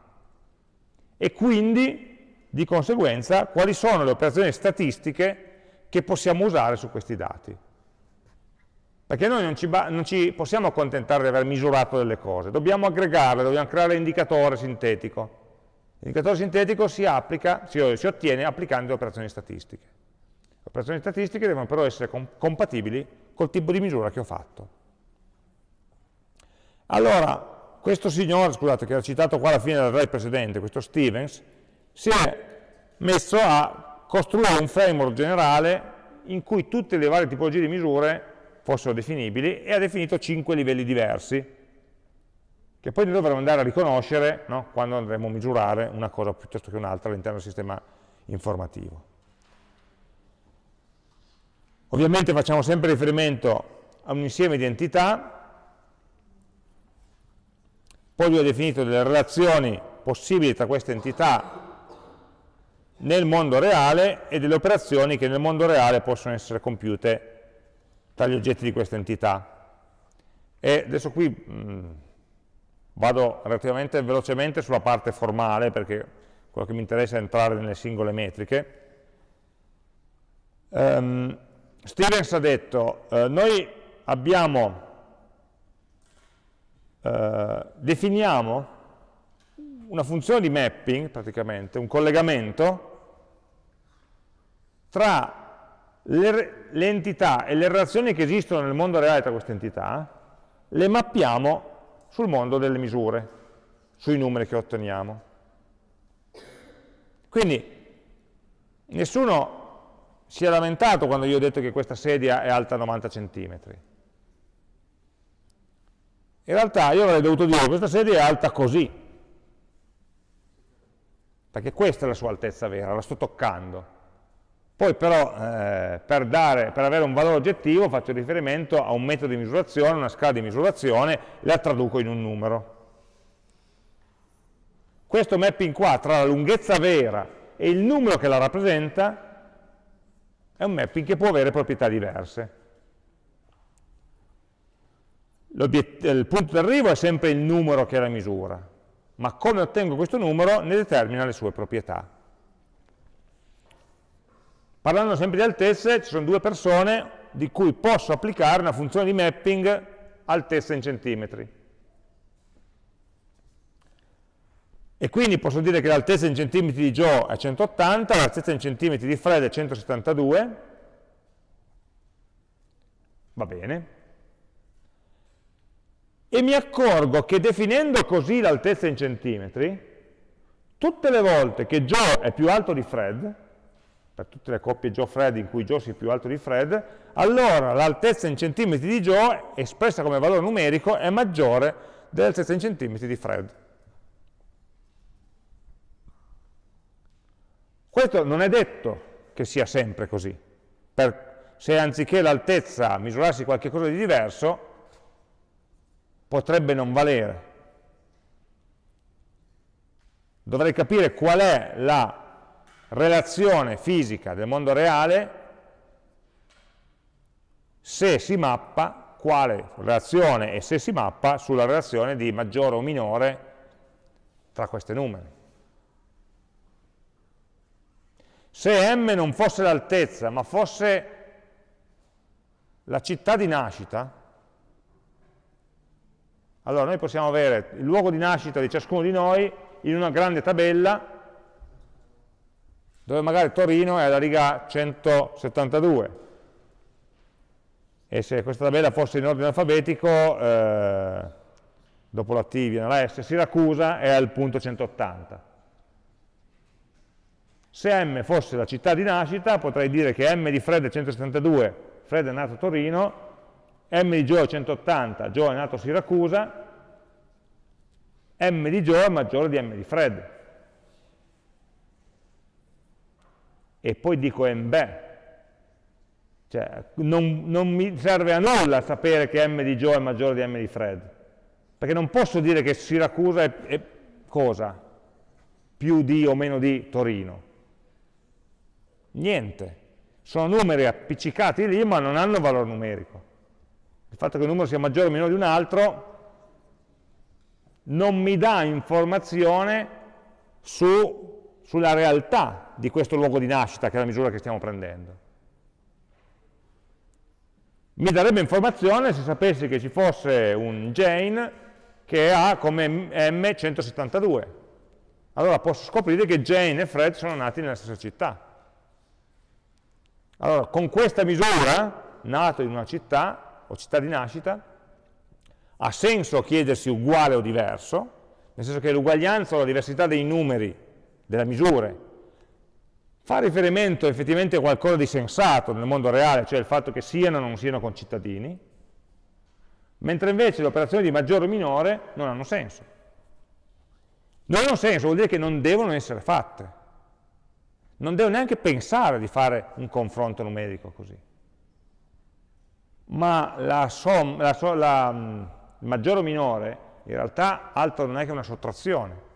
E quindi, di conseguenza, quali sono le operazioni statistiche che possiamo usare su questi dati. Perché noi non ci, non ci possiamo accontentare di aver misurato delle cose, dobbiamo aggregarle, dobbiamo creare l'indicatore sintetico. L'indicatore sintetico si, applica, si, ottiene applicando le operazioni statistiche. Le operazioni statistiche devono però essere com compatibili col tipo di misura che ho fatto. Allora, questo signore, scusate, che era citato qua alla fine del slide precedente, questo Stevens, si è messo a costruire un framework generale in cui tutte le varie tipologie di misure fossero definibili e ha definito cinque livelli diversi che poi noi dovremo andare a riconoscere no? quando andremo a misurare una cosa piuttosto che un'altra all'interno del sistema informativo. Ovviamente facciamo sempre riferimento a un insieme di entità, poi lui ha definito delle relazioni possibili tra queste entità nel mondo reale e delle operazioni che nel mondo reale possono essere compiute tra gli oggetti di questa entità. E adesso qui mh, Vado relativamente velocemente sulla parte formale, perché quello che mi interessa è entrare nelle singole metriche. Um, Stevens ha detto, uh, noi abbiamo, uh, definiamo una funzione di mapping, praticamente, un collegamento, tra le, le entità e le relazioni che esistono nel mondo reale tra queste entità, le mappiamo sul mondo delle misure, sui numeri che otteniamo. Quindi nessuno si è lamentato quando io ho detto che questa sedia è alta 90 cm. In realtà io avrei dovuto dire che questa sedia è alta così, perché questa è la sua altezza vera, la sto toccando. Poi però eh, per, dare, per, avere un valore oggettivo faccio riferimento a un metodo di misurazione, una scala di misurazione, la traduco in un numero. Questo mapping qua tra la lunghezza vera e il numero che la rappresenta è un mapping che può avere proprietà diverse. Il punto d'arrivo è sempre il numero che la misura, ma come ottengo questo numero ne determina le sue proprietà. Parlando sempre di altezze, ci sono due persone di cui posso applicare una funzione di mapping altezza in centimetri. E quindi posso dire che l'altezza in centimetri di Joe è 180, l'altezza in centimetri di Fred è 172, va bene. e mi accorgo che definendo così l'altezza in centimetri, tutte le volte che Joe è più alto di Fred, per tutte le coppie Joe-Fred in cui Joe sia più alto di Fred, allora l'altezza in centimetri di Joe, espressa come valore numerico, è maggiore dell'altezza in centimetri di Fred. Questo non è detto che sia sempre così. Per, se anziché l'altezza misurassi qualcosa di diverso, potrebbe non valere. Dovrei capire qual è la relazione fisica del mondo reale se si mappa, quale relazione e se si mappa sulla relazione di maggiore o minore tra questi numeri. Se m non fosse l'altezza, ma fosse la città di nascita, allora noi possiamo avere il luogo di nascita di ciascuno di noi in una grande tabella dove magari Torino è alla riga 172 e se questa tabella fosse in ordine alfabetico eh, dopo la T viene la S, Siracusa è al punto 180 se M fosse la città di nascita potrei dire che M di Fred è 172 Fred è nato a Torino M di Joe è 180 Joe è nato a Siracusa M di Joe è maggiore di M di Fred e poi dico MB. Cioè, non, non, mi serve a nulla sapere che M di Joe è maggiore di M di Fred, perché non posso dire che Siracusa è, è cosa? Più di o meno di Torino. Niente. Sono numeri appiccicati lì, ma non hanno valore numerico. Il fatto che un numero sia maggiore o meno di un altro non mi dà informazione su sulla realtà di questo luogo di nascita, che è la misura che stiamo prendendo. Mi darebbe informazione se sapessi che ci fosse un Jane che ha come M 172. Allora posso scoprire che Jane e Fred sono nati nella stessa città. Allora, con questa misura, nato in una città, o città di nascita, ha senso chiedersi uguale o diverso, nel senso che l'uguaglianza o la diversità dei numeri delle misure, fa riferimento effettivamente a qualcosa di sensato nel mondo reale, cioè il fatto che siano o non siano concittadini, mentre invece le operazioni di maggiore o minore non hanno senso. Non hanno senso, vuol dire che non devono essere fatte. Non devo neanche pensare di fare un confronto numerico così. Ma la, som, la, la, la maggiore o minore in realtà altro non è che una sottrazione.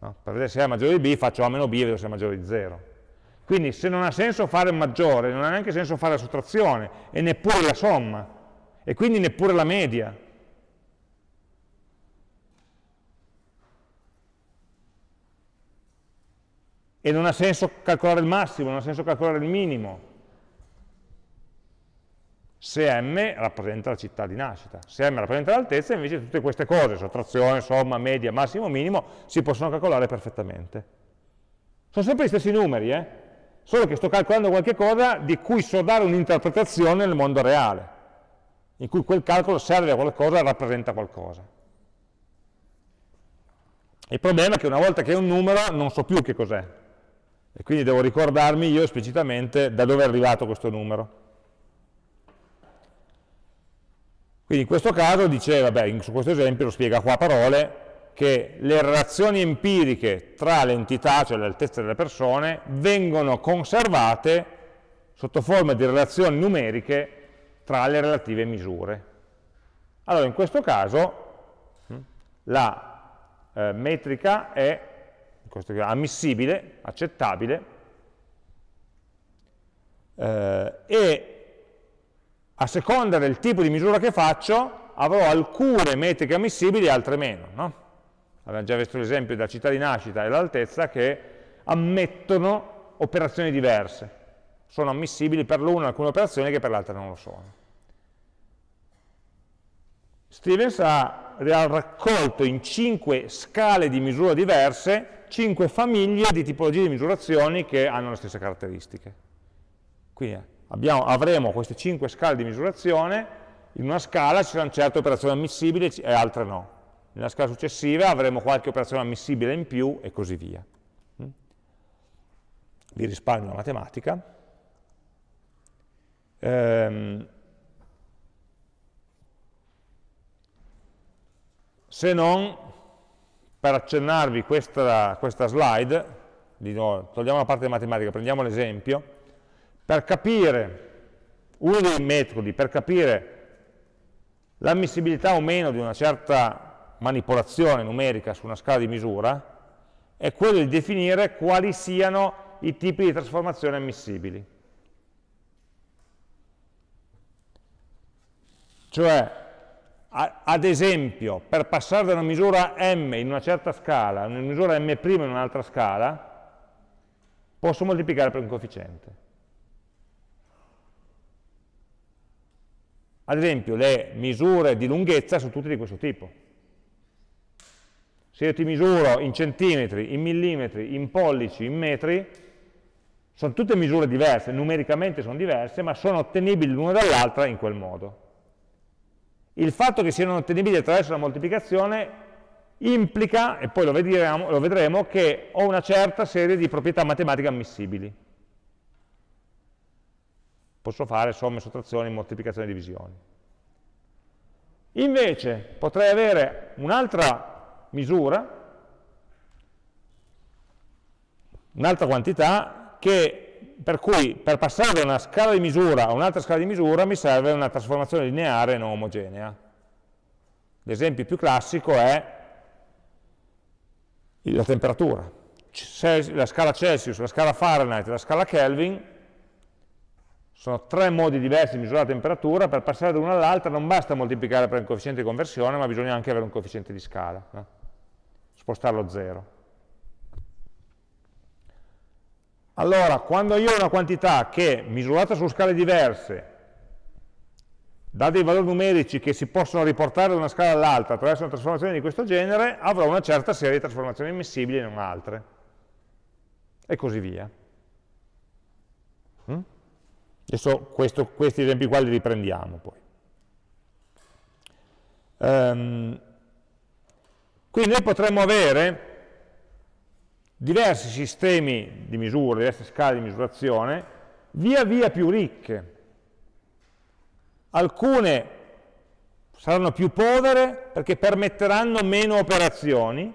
No? Per vedere se A è maggiore di B faccio A meno B e vedo se è maggiore di 0. Quindi se non ha senso fare maggiore, non ha neanche senso fare la sottrazione e neppure la somma e quindi neppure la media. E non ha senso calcolare il massimo, non ha senso calcolare il minimo se m rappresenta la città di nascita. Se m rappresenta l'altezza, invece tutte queste cose, sottrazione, somma, media, massimo, minimo, si possono calcolare perfettamente. Sono sempre gli stessi numeri, eh? solo che sto calcolando qualche cosa di cui so dare un'interpretazione nel mondo reale, in cui quel calcolo serve a qualcosa, rappresenta qualcosa. Il problema è che una volta che è un numero non so più che cos'è, e quindi devo ricordarmi io esplicitamente da dove è arrivato questo numero. Quindi in questo caso dice, vabbè, su questo esempio lo spiega qua a parole, che le relazioni empiriche tra le entità, cioè le altezze delle persone, vengono conservate sotto forma di relazioni numeriche tra le relative misure. Allora, in questo caso hm, la eh, metrica è caso, ammissibile, accettabile, eh, e a seconda del tipo di misura che faccio, avrò alcune metriche ammissibili e altre meno. No? Abbiamo già visto l'esempio della città di nascita e l'altezza che ammettono operazioni diverse. Sono ammissibili per l'una alcune operazioni che per l'altra non lo sono. Stevens ha raccolto in cinque scale di misura diverse cinque famiglie di tipologie di misurazioni che hanno le stesse caratteristiche. Quindi abbiamo, avremo queste cinque scale di misurazione in una scala ci saranno certe operazioni ammissibili e altre no. Nella scala successiva avremo qualche operazione ammissibile in più e così via. Mm? Vi risparmio la matematica. Ehm, se non per accennarvi questa, questa slide, togliamo la parte di matematica, prendiamo l'esempio, per capire uno dei metodi, per capire l'ammissibilità o meno di una certa manipolazione numerica su una scala di misura, è quello di definire quali siano i tipi di trasformazione ammissibili. Cioè, ad esempio, per passare da una misura m in una certa scala a una misura m' in un'altra scala, posso moltiplicare per un coefficiente. Ad esempio, le misure di lunghezza sono tutte di questo tipo. Se io ti misuro in centimetri, in millimetri, in pollici, in metri, sono tutte misure diverse, numericamente sono diverse, ma sono ottenibili l'una dall'altra in quel modo. Il fatto che siano ottenibili attraverso la moltiplicazione implica, e poi lo vedremo, lo vedremo, che ho una certa serie di proprietà matematiche ammissibili. Posso fare somme, sottrazioni, moltiplicazioni e divisioni. Invece potrei avere un'altra misura, un'altra quantità, che, per cui per passare da una scala di misura a un'altra scala di misura mi serve una trasformazione lineare non omogenea. L'esempio più classico è la temperatura. La scala Celsius, la scala Fahrenheit la scala Kelvin sono tre modi diversi di misurare la temperatura, per passare da una all'altra non basta moltiplicare per un coefficiente di conversione, ma bisogna anche avere un coefficiente di scala, no? spostarlo a zero. Allora, quando io ho una quantità che, misurata su scale diverse, dà dei valori numerici che si possono riportare da una scala all'altra attraverso una trasformazione di questo genere, avrò una certa serie di trasformazioni ammissibili e non altre. E così via. Mm? Adesso questo, questi esempi qua li riprendiamo poi. Um, quindi noi potremmo avere diversi sistemi di misura, diverse scale di misurazione, via via più ricche, Alcune saranno più povere perché permetteranno meno operazioni,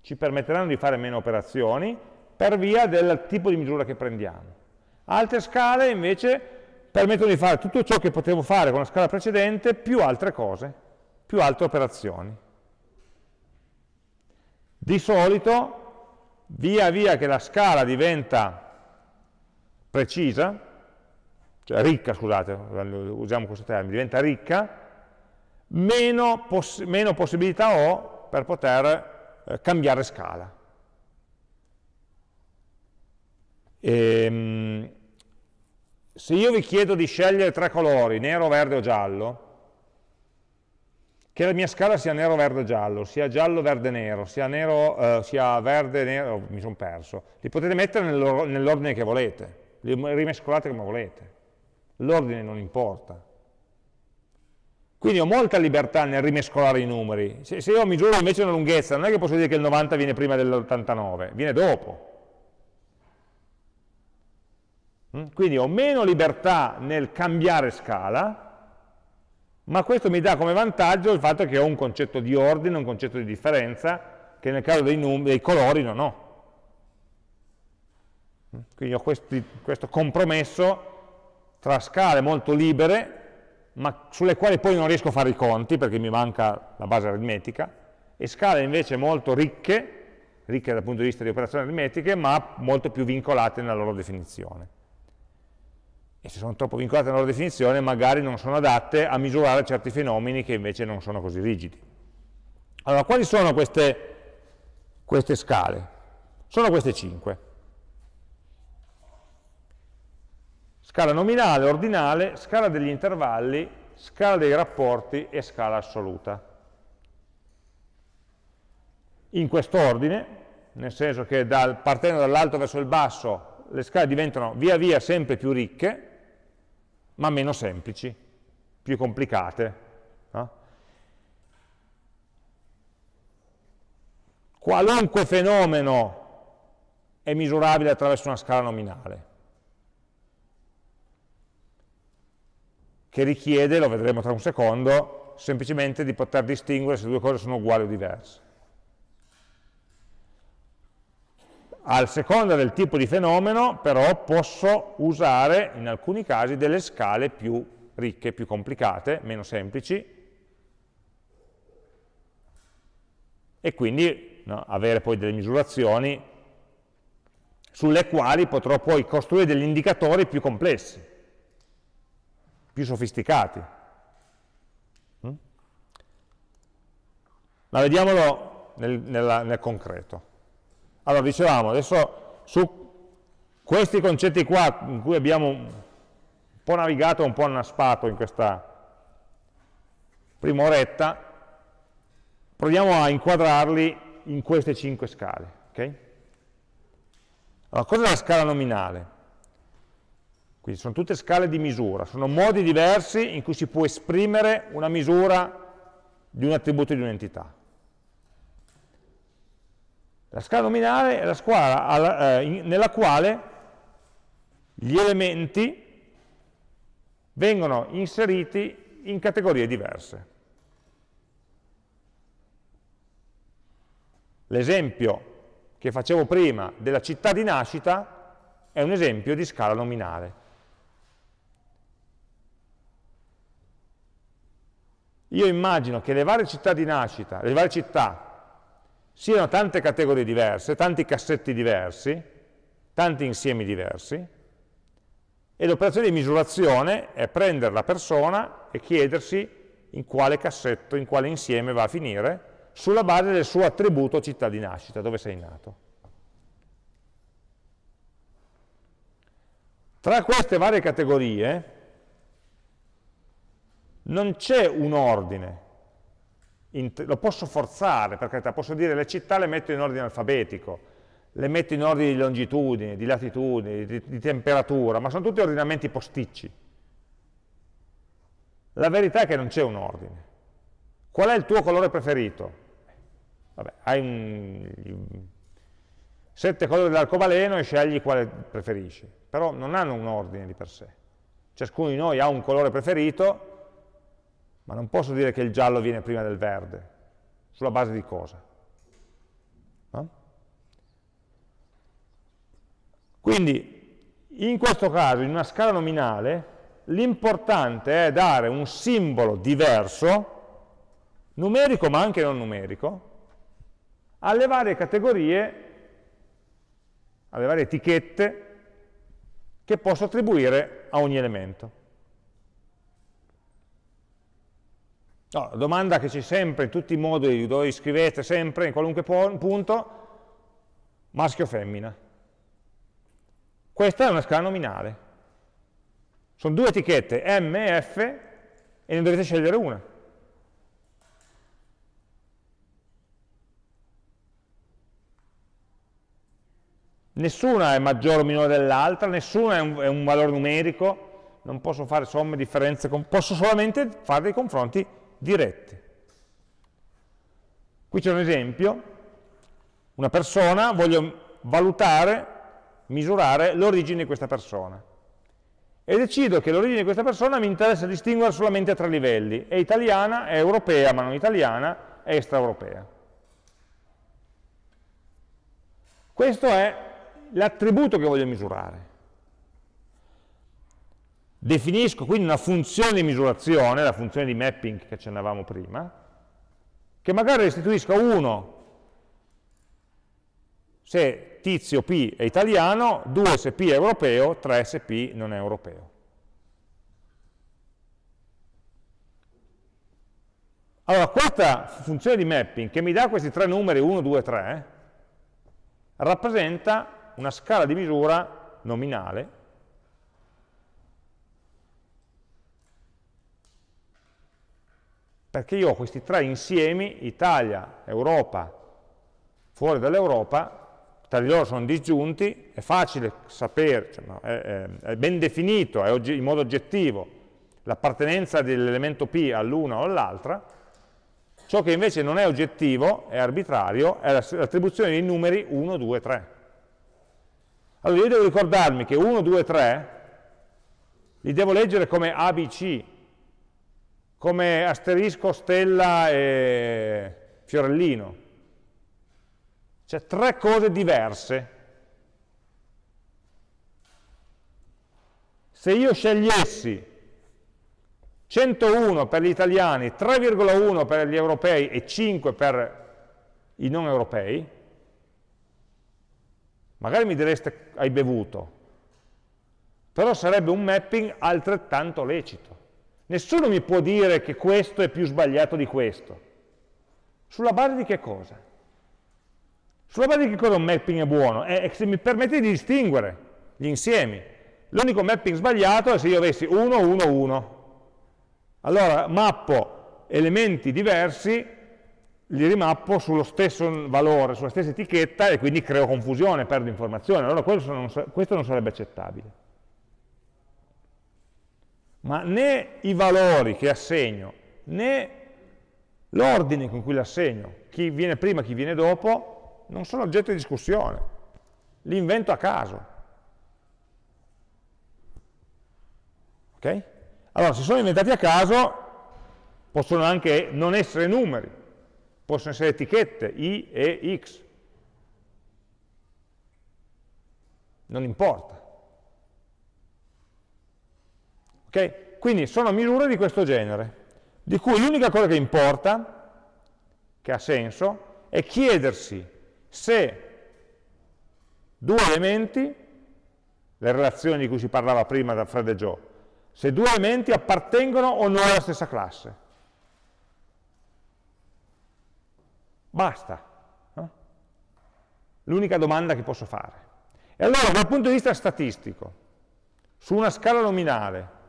ci permetteranno di fare meno operazioni per via del tipo di misura che prendiamo. Altre scale invece permettono di fare tutto ciò che potevo fare con la scala precedente più altre cose, più altre operazioni. Di solito, via via che la scala diventa precisa, cioè ricca, scusate, usiamo questo termine, diventa ricca, meno, poss meno possibilità ho per poter eh, cambiare scala. E, ehm, se io vi chiedo di scegliere tre colori, nero, verde o giallo, che la mia scala sia nero, verde, giallo, sia giallo, verde, nero, sia, nero, eh, sia verde, nero, oh, mi sono perso, li potete mettere nell'ordine che volete, li rimescolate come volete l'ordine non importa. Quindi ho molta libertà nel rimescolare i numeri. Se, se io misuro invece una lunghezza, non è che posso dire che il 90 viene prima dell'89, viene dopo. Mm? Quindi ho meno libertà nel cambiare scala, ma questo mi dà come vantaggio il fatto che ho un concetto di ordine, un concetto di differenza, che nel caso dei, dei colori non ho. Mm? Quindi ho questi, questo compromesso tra scale molto libere, ma sulle quali poi non riesco a fare i conti perché mi manca la base aritmetica, e scale invece molto ricche, ricche dal punto di vista di operazioni aritmetiche, ma molto più vincolate nella loro definizione. E se sono troppo vincolate nella loro definizione, magari non sono adatte a misurare certi fenomeni che invece non sono così rigidi. Allora, quali sono queste, queste scale? Sono queste cinque. scala nominale, ordinale, scala degli intervalli, scala dei rapporti e scala assoluta. In questo ordine, nel senso che dal, partendo dall'alto verso il basso le scale diventano via via sempre più ricche, ma meno semplici. più complicate. No? Qualunque fenomeno è misurabile attraverso una scala nominale, che richiede, lo vedremo tra un secondo, semplicemente di poter distinguere se due cose sono uguali o diverse. Al seconda del tipo di fenomeno, però, posso usare, in alcuni casi, delle scale più ricche, più complicate, meno semplici, e quindi no, avere poi delle misurazioni sulle quali potrò poi costruire degli indicatori più complessi, più sofisticati. Mm? Ma vediamolo nel, nel, nel concreto. Allora, dicevamo, adesso su questi concetti qua, in cui abbiamo un po' navigato, un po' annaspato in questa prima oretta, proviamo a inquadrarli in queste cinque scale. Okay? Allora, cos'è la scala nominale? Quindi sono tutte scale di misura, sono modi diversi in cui si può esprimere una misura di un attributo di un'entità. La scala nominale è la scala eh, nella quale gli elementi vengono inseriti in categorie diverse. L'esempio che facevo prima della città di nascita è un esempio di scala nominale. Io immagino che le varie città di nascita, le varie città, siano tante categorie diverse, tanti cassetti diversi, tanti insiemi diversi, e l'operazione di misurazione è prendere la persona e chiedersi in quale cassetto, in quale insieme va a finire, sulla base del suo attributo città di nascita, dove sei nato. Tra queste varie categorie non c'è un ordine, lo posso forzare, per carità, posso dire le città le metto in ordine alfabetico, le metto in ordine di longitudine, di latitudine, di, di temperatura, ma sono tutti ordinamenti posticci. La verità è che non c'è un ordine. Qual è il tuo colore preferito? Vabbè, hai un, sette colori dell'arcobaleno e scegli quale preferisci, però non hanno un ordine di per sé. Ciascuno di noi ha un colore preferito, ma non posso dire che il giallo viene prima del verde. Sulla base di cosa? No? Quindi, in questo caso, in una scala nominale, l'importante è dare un simbolo diverso, numerico ma anche non numerico, alle varie categorie, alle varie etichette che posso attribuire a ogni elemento. No, la domanda che c'è sempre in tutti i moduli dove scrivete sempre, in qualunque punto, maschio o femmina. Questa è una scala nominale. Sono due etichette, M e F, e ne dovete scegliere una. Nessuna è maggiore o minore dell'altra, nessuna è un, è un, valore numerico, non posso fare somme, differenze, posso solamente fare dei confronti diretti. Qui c'è un esempio, una persona, voglio valutare, misurare l'origine di questa persona e decido che l'origine di questa persona mi interessa distinguere solamente a tre livelli, è italiana, è europea ma non italiana, è extraeuropea. Questo è l'attributo che voglio misurare. Definisco quindi una funzione di misurazione, la funzione di mapping che accennavamo prima, che magari restituisca 1 se tizio P è italiano, 2 se P è europeo, 3 se P non è europeo. Allora, questa funzione di mapping che mi dà questi tre numeri, 1, 2, 3, rappresenta una scala di misura nominale perché io ho questi tre insiemi, Italia, Europa, fuori dall'Europa, tra di loro sono disgiunti, è facile sapere, cioè, no, è, è, ben definito, è in modo oggettivo, l'appartenenza dell'elemento P all'una o all'altra, ciò che invece non è oggettivo, è arbitrario, è l'attribuzione dei numeri 1, 2, 3. Allora io devo ricordarmi che 1, 2, 3 li devo leggere come ABC, come asterisco, stella e fiorellino. Cioè tre cose diverse. Se io scegliessi 101 per gli italiani, 3,1 per gli europei e 5 per i non europei, magari mi direste hai bevuto, però sarebbe un mapping altrettanto lecito. Nessuno mi può dire che questo è più sbagliato di questo. Sulla base di che cosa? Sulla base di che cosa un mapping è buono? È se mi permette di distinguere gli insiemi. L'unico mapping sbagliato è se io avessi 1, 1, 1. Allora mappo elementi diversi, li rimappo sullo stesso valore, sulla stessa etichetta e quindi creo confusione, perdo informazione. Allora questo non sarebbe accettabile ma né i valori che assegno, né l'ordine con cui li assegno, chi viene prima, chi viene dopo, non sono oggetto di discussione, li invento a caso. Ok? Allora, se sono inventati a caso, possono anche non essere numeri, possono essere etichette, i e x. Non importa. Okay? Quindi sono misure di questo genere, di cui l'unica cosa che importa, che ha senso, è chiedersi se due elementi, le relazioni di cui si parlava prima da Fred e Joe, se due elementi appartengono o no alla stessa classe. Basta. No? L'unica domanda che posso fare. E allora dal punto di vista statistico, su una scala nominale,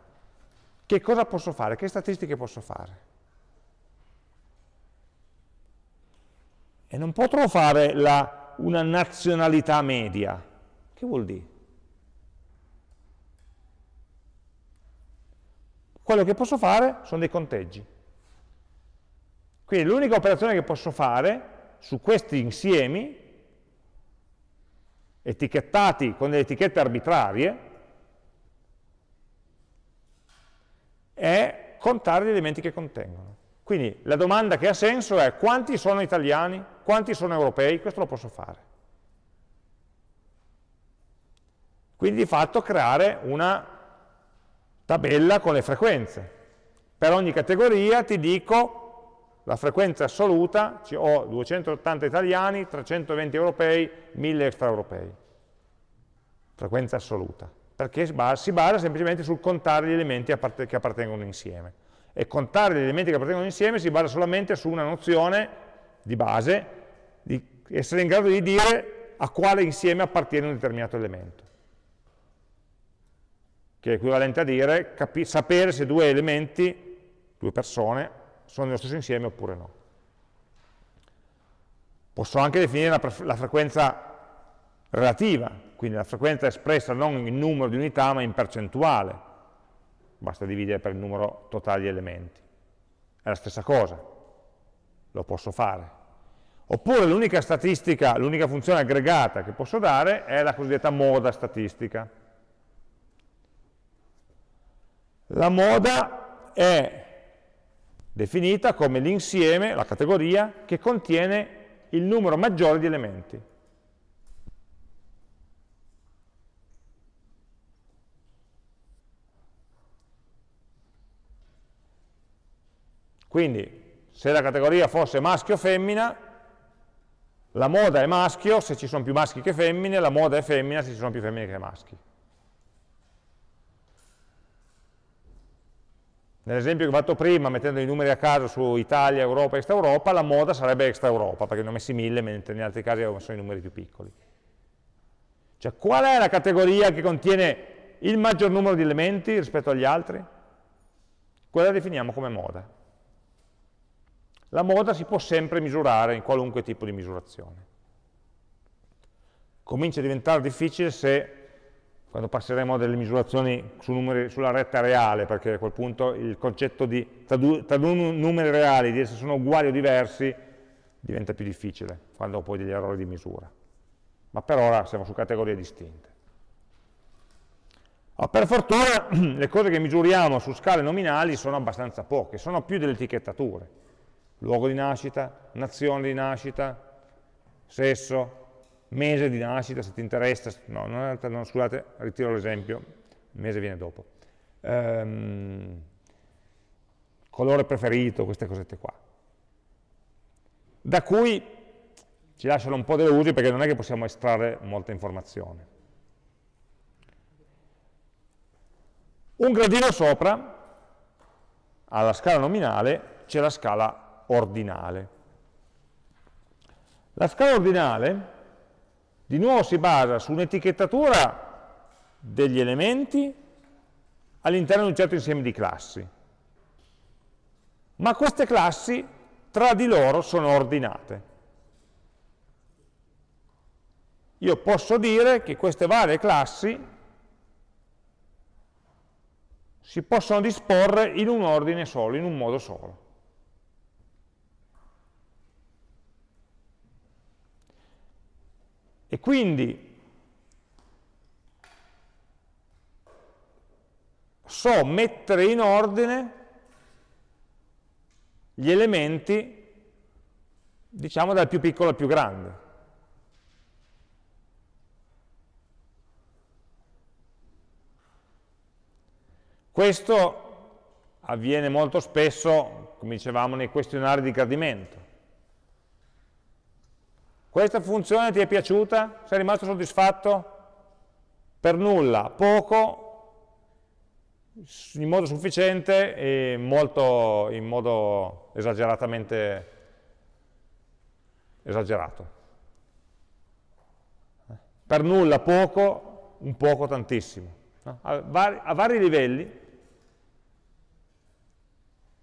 che cosa posso fare? Che statistiche posso fare? E non potrò fare la, una nazionalità media. Che vuol dire? Quello che posso fare sono dei conteggi. Quindi l'unica operazione che posso fare su questi insiemi, etichettati con delle etichette arbitrarie, è contare gli elementi che contengono. Quindi la domanda che ha senso è quanti sono italiani, quanti sono europei, questo lo posso fare. Quindi di fatto creare una tabella con le frequenze. Per ogni categoria ti dico la frequenza assoluta, ho 280 italiani, 320 europei, 1000 extraeuropei. Frequenza assoluta perché si basa semplicemente sul contare gli elementi che appartengono insieme. E contare gli elementi che appartengono insieme si basa solamente su una nozione di base, di essere in grado di dire a quale insieme appartiene un determinato elemento. Che è equivalente a dire sapere se due elementi, due persone, sono nello stesso insieme oppure no. Posso anche definire la, la frequenza relativa, quindi la frequenza è espressa non in numero di unità ma in percentuale, basta dividere per il numero totale di elementi. È la stessa cosa, lo posso fare. Oppure l'unica statistica, l'unica funzione aggregata che posso dare è la cosiddetta moda statistica. La moda è definita come l'insieme, la categoria, che contiene il numero maggiore di elementi. Quindi, se la categoria fosse maschio o femmina, la moda è maschio se ci sono più maschi che femmine, la moda è femmina se ci sono più femmine che maschi. Nell'esempio che ho fatto prima, mettendo i numeri a caso su Italia, Europa, Extra Europa, la moda sarebbe Extra Europa, perché ne ho messi mille, mentre in altri casi avevo messo i numeri più piccoli. Cioè, qual è la categoria che contiene il maggior numero di elementi rispetto agli altri? Quella la definiamo come moda. La moda si può sempre misurare in qualunque tipo di misurazione. Comincia a diventare difficile se quando passeremo a delle misurazioni su numeri, sulla retta reale, perché a quel punto il concetto di tra due, tra due numeri reali, di se sono uguali o diversi, diventa più difficile, quando ho poi degli errori di misura. Ma per ora siamo su categorie distinte. Oh, per fortuna [CLEARS THROAT] le cose che misuriamo su scale nominali sono abbastanza poche, sono più delle etichettature. Luogo di nascita, nazione di nascita, sesso, mese di nascita, se ti interessa, no, non, no scusate, ritiro l'esempio, il mese viene dopo. Ehm, colore preferito, queste cosette qua. Da cui ci lasciano un po' delle usi perché non è che possiamo estrarre molta informazione. Un gradino sopra, alla scala nominale, c'è la scala ordinale. La scala ordinale di nuovo si basa su un'etichettatura degli elementi all'interno di un certo insieme di classi. Ma queste classi tra di loro sono ordinate. Io posso dire che queste varie classi si possono disporre in un ordine solo, in un modo solo. E quindi so mettere in ordine gli elementi, diciamo dal più piccolo al più grande. Questo avviene molto spesso, come dicevamo, nei questionari di gradimento. Questa funzione ti è piaciuta? Sei rimasto soddisfatto? Per nulla, poco, in modo sufficiente e molto, in modo esageratamente esagerato. Per nulla, poco, un poco, tantissimo. A, vari, a vari livelli,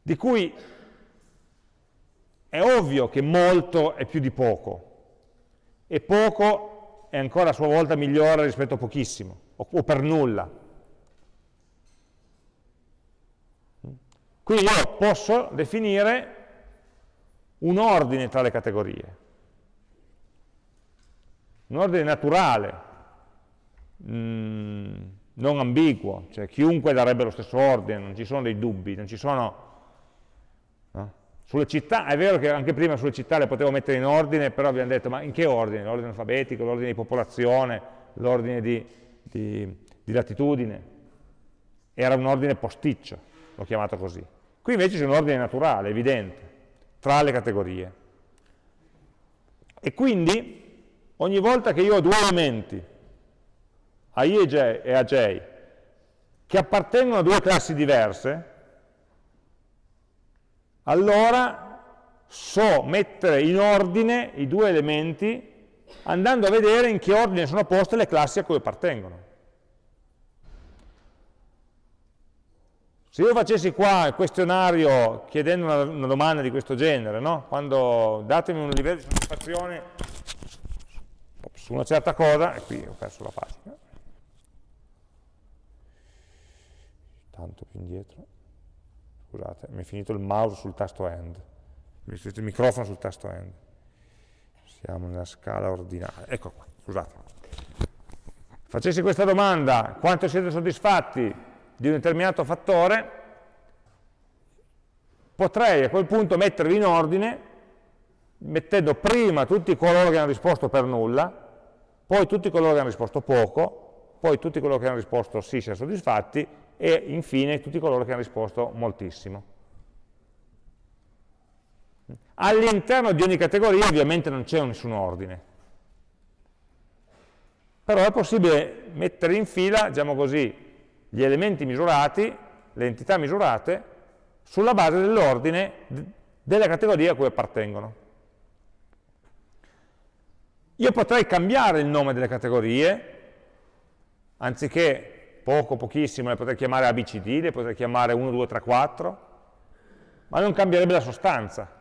di cui è ovvio che molto è più di poco, e poco è ancora a sua volta migliore rispetto a pochissimo, o, per nulla. Quindi io posso definire un ordine tra le categorie, un ordine naturale, mh, non ambiguo, cioè chiunque darebbe lo stesso ordine, non ci sono dei dubbi, non ci sono sulle città, è vero che anche prima sulle città le potevo mettere in ordine, però abbiamo detto, ma in che ordine? L'ordine alfabetico, l'ordine di popolazione, l'ordine di, di, di latitudine? Era un ordine posticcio, l'ho chiamato così. Qui invece c'è un ordine naturale, evidente, tra le categorie. E quindi, ogni volta che io ho due elementi, a i e, j, che appartengono a due classi diverse, allora so mettere in ordine i due elementi andando a vedere in che ordine sono poste le classi a cui appartengono. Se io facessi qua il questionario chiedendo una, una domanda di questo genere, no? quando datemi un livello di soddisfazione su una certa cosa, e qui ho perso la pagina, tanto più indietro, scusate, mi è finito il mouse sul tasto end, mi è finito il microfono sul tasto end. Siamo nella scala ordinale, ecco qua, scusate. Facessi questa domanda, quanto siete soddisfatti di un determinato fattore, potrei a quel punto mettervi in ordine, mettendo prima tutti coloro che hanno risposto per nulla, poi tutti coloro che hanno risposto poco, poi tutti coloro che hanno risposto sì, siamo soddisfatti, e infine tutti coloro che hanno risposto moltissimo. All'interno di ogni categoria ovviamente non c'è nessun ordine, però è possibile mettere in fila, diciamo così, gli elementi misurati, le entità misurate, sulla base dell'ordine delle categorie a cui appartengono. Io potrei cambiare il nome delle categorie, anziché poco, pochissimo, le potrei chiamare ABCD, le potrei chiamare 1, 2, 3, 4, ma non cambierebbe la sostanza.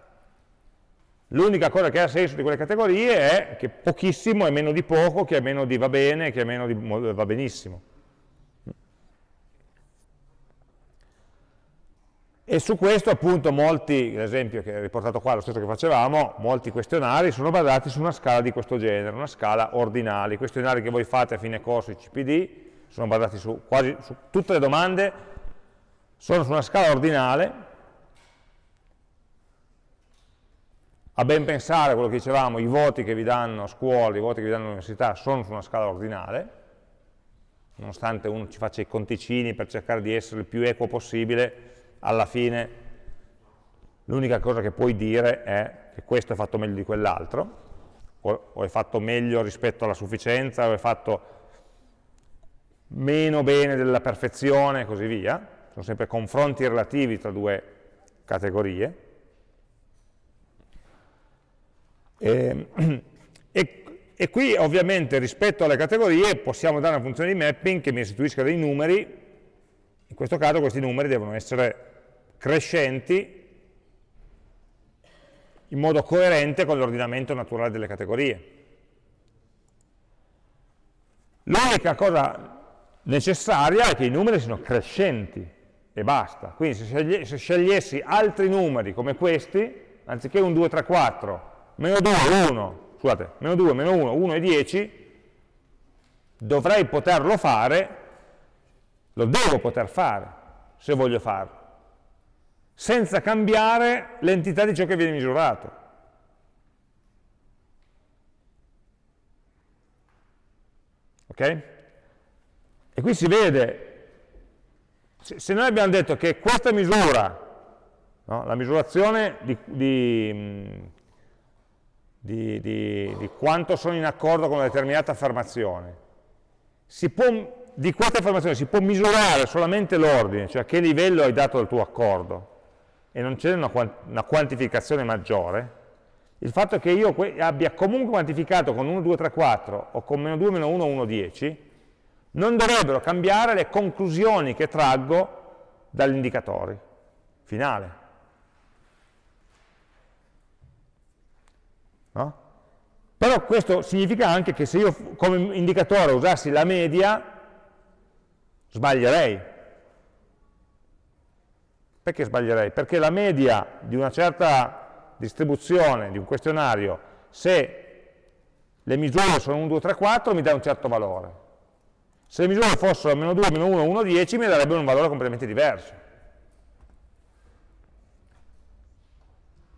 L'unica cosa che ha senso di quelle categorie è che pochissimo è meno di poco, che è meno di va bene, che è meno di va benissimo. E su questo appunto molti, l'esempio che è riportato qua, lo stesso che facevamo, molti questionari sono basati su una scala di questo genere, una scala ordinale. I questionari che voi fate a fine corso, i CPD, sono basati su quasi su tutte le domande, sono su una scala ordinale, a ben pensare quello che dicevamo, i voti che vi danno a scuola, i voti che vi danno all'università sono su una scala ordinale, nonostante uno ci faccia i conticini per cercare di essere il più equo possibile, alla fine l'unica cosa che puoi dire è che questo è fatto meglio di quell'altro, o, è fatto meglio rispetto alla sufficienza, o è fatto meno bene della perfezione e così via, sono sempre confronti relativi tra due categorie. E, [CLEARS THROAT] e, e, qui ovviamente rispetto alle categorie possiamo dare una funzione di mapping che mi restituisca dei numeri, in questo caso questi numeri devono essere crescenti in modo coerente con l'ordinamento naturale delle categorie. L'unica cosa necessaria è che i numeri siano crescenti e basta. Quindi se, scegliessi altri numeri come questi, anziché un 2, 3, 4, meno 2, 1, scusate, meno 2, meno 1, 1 e 10, dovrei poterlo fare, lo devo poter fare, se voglio farlo senza cambiare l'entità di ciò che viene misurato. Ok? E qui si vede, se noi abbiamo detto che questa misura, no, la misurazione di, di, di, di, quanto sono in accordo con una determinata affermazione, può, di questa affermazione si può misurare solamente l'ordine, cioè a che livello hai dato il tuo accordo, e non c'è una, una, quantificazione maggiore, il fatto che io abbia comunque quantificato con 1, 2, 3, 4 o con meno 2, meno 1, 1, 10, non dovrebbero cambiare le conclusioni che traggo dall'indicatore finale. No? Però questo significa anche che se io come indicatore usassi la media, sbaglierei, perché sbaglierei? Perché la media di una certa distribuzione, di un questionario, se le misure sono 1, 2, 3, 4, mi dà un certo valore. Se le misure fossero meno 2, meno 1, 1, 10, mi darebbero un valore completamente diverso.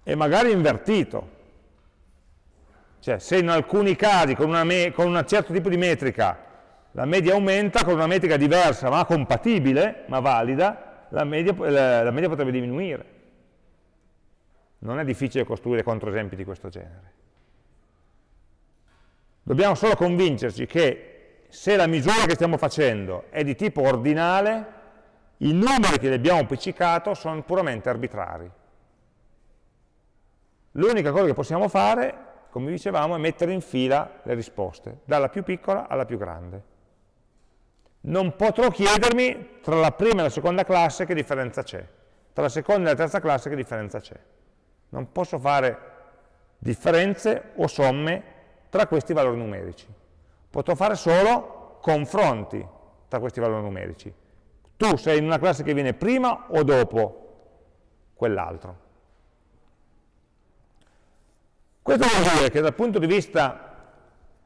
E magari invertito. Cioè, se in alcuni casi con, un certo tipo di metrica la media aumenta, con una metrica diversa ma compatibile, ma valida, la media, la, la media potrebbe diminuire. Non è difficile costruire controesempi di questo genere. Dobbiamo solo convincerci che se la misura che stiamo facendo è di tipo ordinale, i numeri che abbiamo appiccicato sono puramente arbitrari. L'unica cosa che possiamo fare, come dicevamo, è mettere in fila le risposte, dalla più piccola alla più grande non potrò chiedermi tra la prima e la seconda classe che differenza c'è, tra la seconda e la terza classe che differenza c'è. Non posso fare differenze o somme tra questi valori numerici. Potrò fare solo confronti tra questi valori numerici. Tu sei in una classe che viene prima o dopo quell'altro. Questo vuol dire che dal punto di vista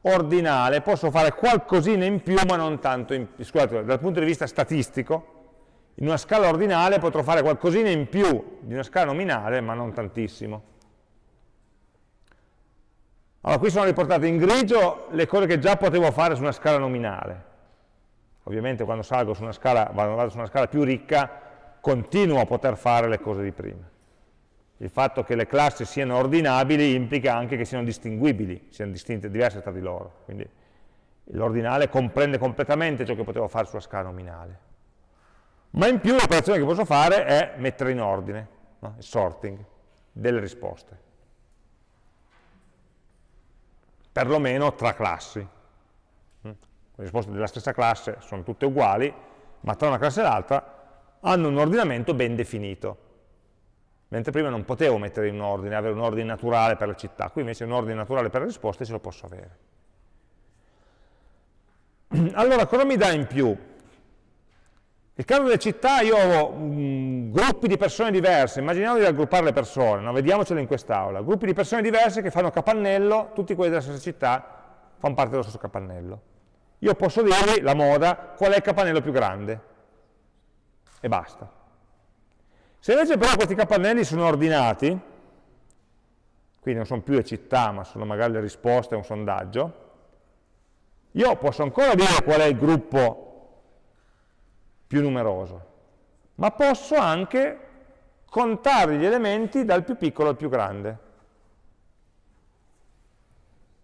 ordinale posso fare qualcosina in più ma non tanto, in, scusate, dal punto di vista statistico, in una scala ordinale potrò fare qualcosina in più di una scala nominale ma non tantissimo. Allora, qui sono riportate in grigio le cose che già potevo fare su una scala nominale. Ovviamente quando salgo su una scala, vado su una scala più ricca, continuo a poter fare le cose di prima il fatto che le classi siano ordinabili implica anche che siano distinguibili, siano distinte, diverse tra di loro. Quindi l'ordinale comprende completamente ciò che potevo fare sulla scala nominale. Ma in più l'operazione che posso fare è mettere in ordine, no? il sorting delle risposte. Perlomeno tra classi. Mm? Le risposte della stessa classe sono tutte uguali, ma tra una classe e l'altra hanno un ordinamento ben definito mentre prima non potevo mettere in ordine, avere un ordine naturale per la città, qui invece un ordine naturale per le risposte ce lo posso avere. [CLEARS THROAT] Allora, cosa mi dà in più Nel caso delle città io ho um, gruppi di persone diverse, immaginiamo di raggruppare le persone, no? vediamocelo in quest'aula, gruppi di persone diverse che fanno capannello, tutti quelli della stessa città fanno parte dello stesso capannello. Io posso dirgli, la moda, qual è il capannello più grande, e basta. Se invece però questi capannelli sono ordinati, quindi non sono più le città, ma sono magari le risposte a un sondaggio, io posso ancora dire qual è il gruppo più numeroso, ma posso anche contare gli elementi dal più piccolo al più grande.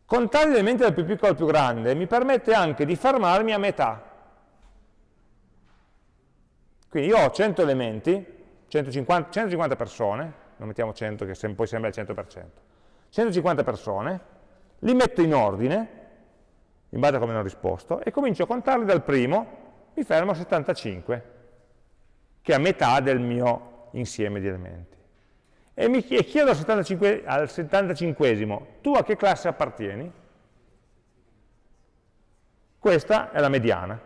Contare gli elementi dal più piccolo al più grande mi permette anche di fermarmi a metà. Quindi io ho 100 elementi, 150, 150 persone, non mettiamo 100 che poi sembra il 100%, 150 persone, li metto in ordine, in base a come hanno risposto, e comincio a contarli dal primo mi fermo a 75, che è a metà del mio insieme di elementi. E mi chiedo al 75, al 75 tu a che classe appartieni? Questa è la mediana.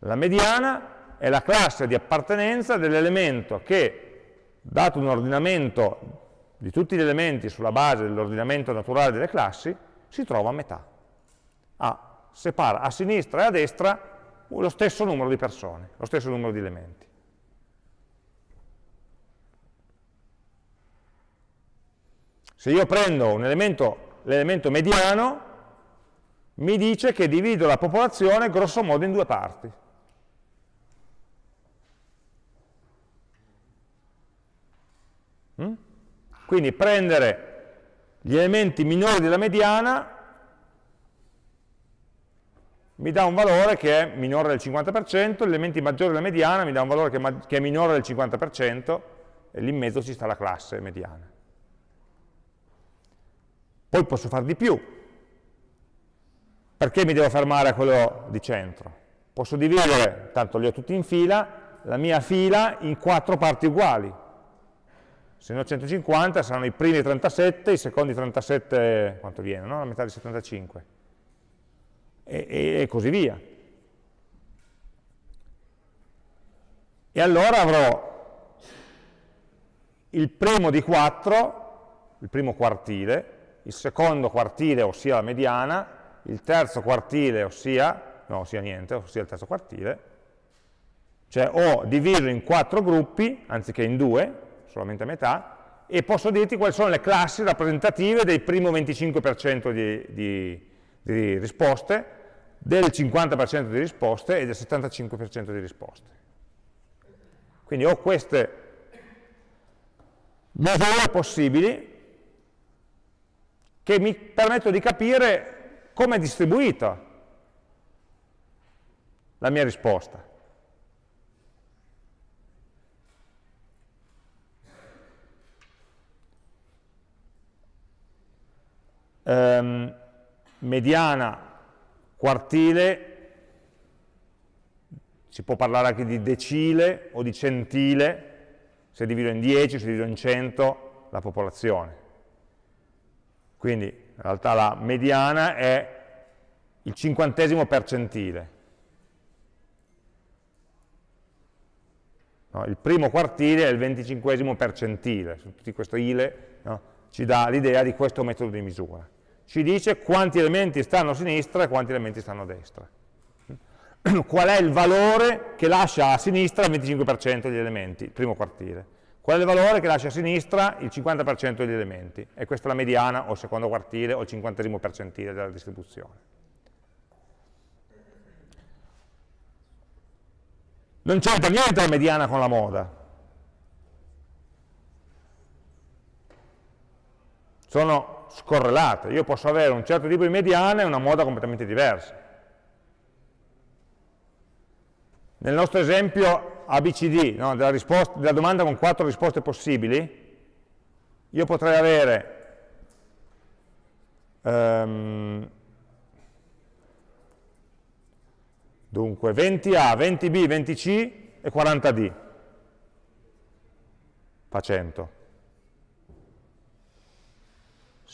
La mediana è la classe di appartenenza dell'elemento che, dato un ordinamento di tutti gli elementi sulla base dell'ordinamento naturale delle classi, si trova a metà. A separa a sinistra e a destra lo stesso numero di persone, lo stesso numero di elementi. Se io prendo l'elemento mediano, mi dice che divido la popolazione grosso modo in due parti. Mm? Quindi prendere gli elementi minori della mediana mi dà un valore che è minore del 50%, gli elementi maggiori della mediana mi dà un valore che che è minore del 50% e lì in mezzo ci sta la classe mediana. Poi posso fare di più. Perché mi devo fermare a quello di centro? Posso dividere, tanto li ho tutti in fila, la mia fila in quattro parti uguali. Se ne ho 150 saranno i primi 37, i secondi 37, quanto viene? No? La metà di 75 e, e così via. E allora avrò il primo di 4, il primo quartile, il secondo quartile, ossia la mediana, il terzo quartile, ossia, no, ossia niente, ossia il terzo quartile, cioè ho diviso in quattro gruppi, anziché in due, solamente a metà, e posso dirti quali sono le classi rappresentative del primo 25% di, di, di risposte, del 50% di risposte e del 75% di risposte. Quindi ho queste misure possibili che mi permettono di capire come è distribuita la mia risposta. Um, mediana quartile, si può parlare anche di decile o di centile, se divido in 10, se divido in 100 la popolazione. Quindi in realtà la mediana è il cinquantesimo percentile. No, il primo quartile è il venticinquesimo percentile, tutti questi ile no, ci dà l'idea di questo metodo di misura ci dice quanti elementi stanno a sinistra e quanti elementi stanno a destra. [CLEARS THROAT] Qual è il valore che lascia a sinistra il 25% degli elementi, il primo quartile? Qual è il valore che lascia a sinistra il 50% degli elementi? E questa è la mediana o il secondo quartile o il cinquantesimo percentile della distribuzione. Non c'entra niente la mediana con la moda. Sono scorrelate. Io posso avere un certo tipo di mediana e una moda completamente diversa. Nel nostro esempio ABCD, no, della, risposta, della domanda con quattro risposte possibili, io potrei avere um, dunque 20A, 20B, 20C e 40D. Fa 100.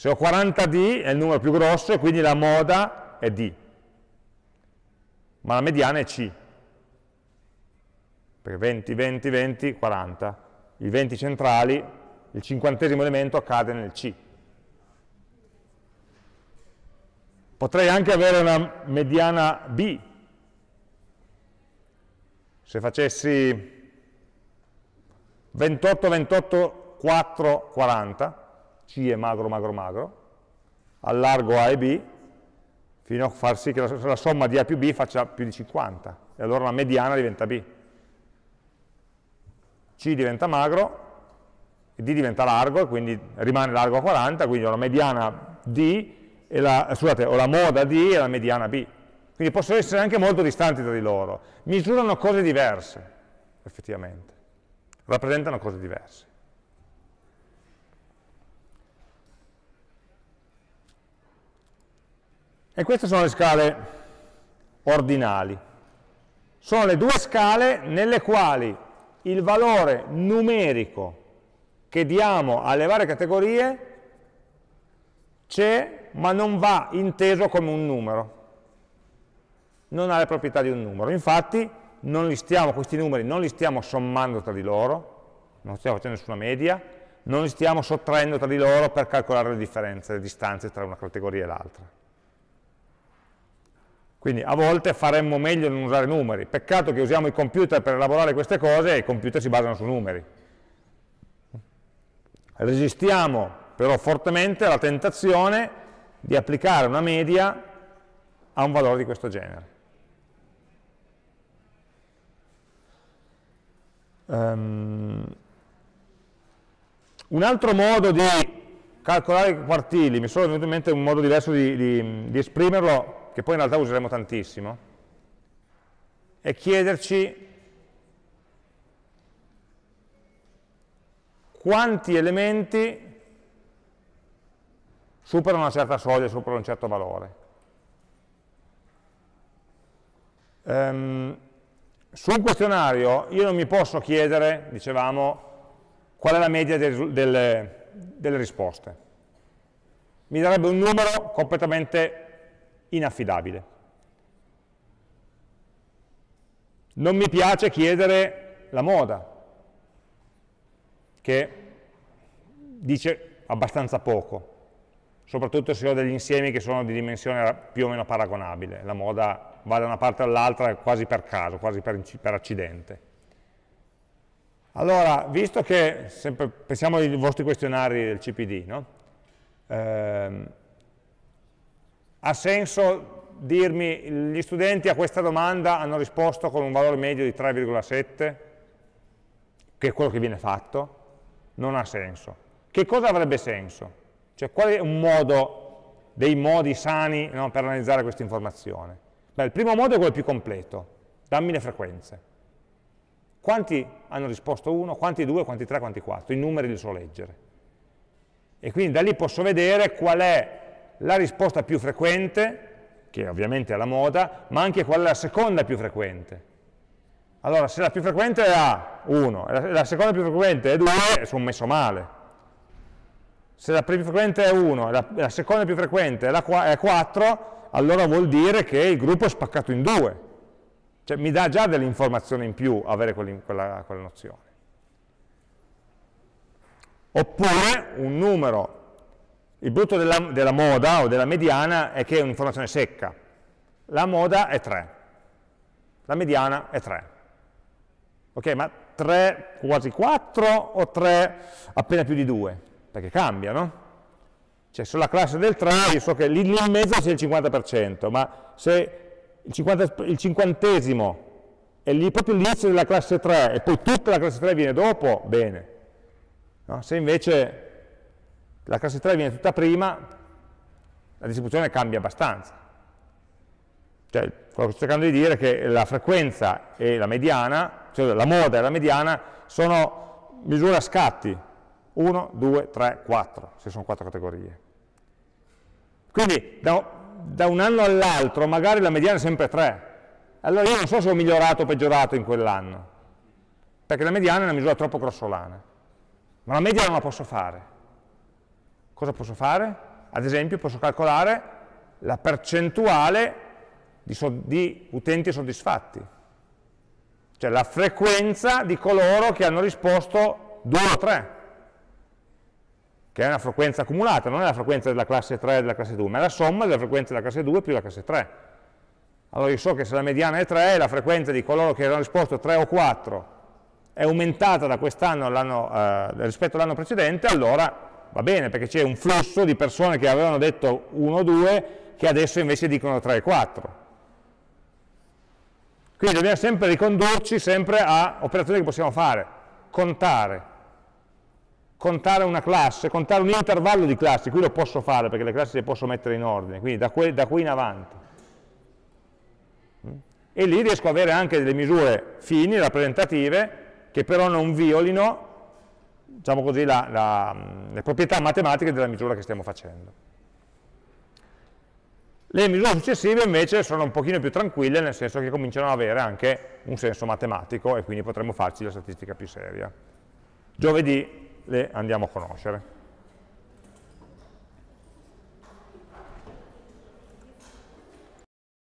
Se ho 40D è il numero più grosso e quindi la moda è D, ma la mediana è C. perché 20, 20, 20, 40. I 20 centrali, il cinquantesimo elemento accade nel C. Potrei anche avere una mediana B. Se facessi 28, 28, 4, 40, C è magro, magro, magro, allargo A e B, fino a far sì che la, la somma di A più B faccia più di 50, e allora la mediana diventa B. C diventa magro, D diventa largo, quindi rimane largo a 40, quindi ho la mediana D, la, scusate, ho la moda D e la mediana B. Quindi possono essere anche molto distanti tra di loro. Misurano cose diverse, effettivamente. Rappresentano cose diverse. E queste sono le scale ordinali. Sono le due scale nelle quali il valore numerico che diamo alle varie categorie c'è, ma non va inteso come un numero. Non ha le proprietà di un numero. Infatti, stiamo, questi numeri non li stiamo sommando tra di loro, non stiamo facendo nessuna media, non li stiamo sottraendo tra di loro per calcolare le differenze, le distanze tra una categoria e l'altra. Quindi a volte faremmo meglio non usare numeri. Peccato che usiamo i computer per elaborare queste cose e i computer si basano su numeri. Resistiamo però fortemente alla tentazione di applicare una media a un valore di questo genere. Um, un altro modo di calcolare i quartili, mi sono venuto in mente un modo diverso di, di, di esprimerlo, che poi in realtà useremo tantissimo, è chiederci quanti elementi superano una certa soglia, superano un certo valore. Um, su un questionario io non mi posso chiedere, dicevamo, qual è la media delle, delle, delle risposte. Mi darebbe un numero completamente inaffidabile. Non mi piace chiedere la moda, che dice abbastanza poco, soprattutto se ho degli insiemi che sono di dimensione più o meno paragonabile. La moda va da una parte all'altra quasi per caso, quasi per, per accidente. Allora, visto che, sempre, pensiamo ai vostri questionari del CPD, no? eh, ha senso dirmi gli studenti a questa domanda hanno risposto con un valore medio di 3,7, che è quello che viene fatto? Non ha senso. Che cosa avrebbe senso? Cioè qual è un modo, dei modi sani no, per analizzare questa informazione? Beh, il primo modo è quello più completo, dammi le frequenze. Quanti hanno risposto 1, quanti 2, quanti 3, quanti 4? I numeri li so leggere. E quindi da lì posso vedere qual è la risposta più frequente, che ovviamente è la moda, ma anche qual è la seconda più frequente. Allora, se la più frequente è A, 1, e la seconda più frequente è 2, sono messo male. Se la più frequente è 1 e la, la, seconda più frequente è, la, è 4, allora vuol dire che il gruppo è spaccato in due. Cioè mi dà già delle informazioni in più avere quella, quella nozione. Oppure un numero il brutto della, della, moda o della mediana è che è un'informazione secca. La moda è 3, la mediana è 3. Ok, ma 3 quasi 4 o 3 appena più di 2? Perché cambia, no? Cioè sulla classe del 3 io so che lì in mezzo sia il 50%, ma se il, 50, il cinquantesimo è lì proprio l'inizio della classe 3 e poi tutta la classe 3 viene dopo, bene. No? Se invece la classe 3 viene tutta prima, la distribuzione cambia abbastanza. Cioè, quello che sto cercando di dire è che la frequenza e la mediana, cioè la moda e la mediana, sono misure a scatti, 1, 2, 3, 4, se sono quattro categorie. Quindi da, da un anno all'altro magari la mediana è sempre 3, allora io non so se ho migliorato o peggiorato in quell'anno, perché la mediana è una misura troppo grossolana, ma la media non la posso fare. Cosa posso fare? Ad esempio posso calcolare la percentuale di, di utenti soddisfatti. cioè la frequenza di coloro che hanno risposto 2 o 3, che è una frequenza accumulata, non è la frequenza della classe 3 e della classe 2, ma è la somma della frequenza della classe 2 più la classe 3. Allora io so che se la mediana è 3, la frequenza di coloro che hanno risposto 3 o 4 è aumentata da quest'anno eh, rispetto all'anno precedente, allora va bene, perché c'è un flusso di persone che avevano detto 1 o 2 che adesso invece dicono 3 e 4. Quindi dobbiamo sempre ricondurci sempre a operazioni che possiamo fare, contare, contare una classe, contare un intervallo di classi, qui lo posso fare perché le classi le posso mettere in ordine, quindi da, qui, da qui in avanti. E lì riesco ad avere anche delle misure fini, rappresentative, che però non violino diciamo così, la, la, le proprietà matematiche della misura che stiamo facendo. Le misure successive invece sono un pochino più tranquille, nel senso che cominciano ad avere anche un senso matematico e quindi potremo farci la statistica più seria. Giovedì le andiamo a conoscere.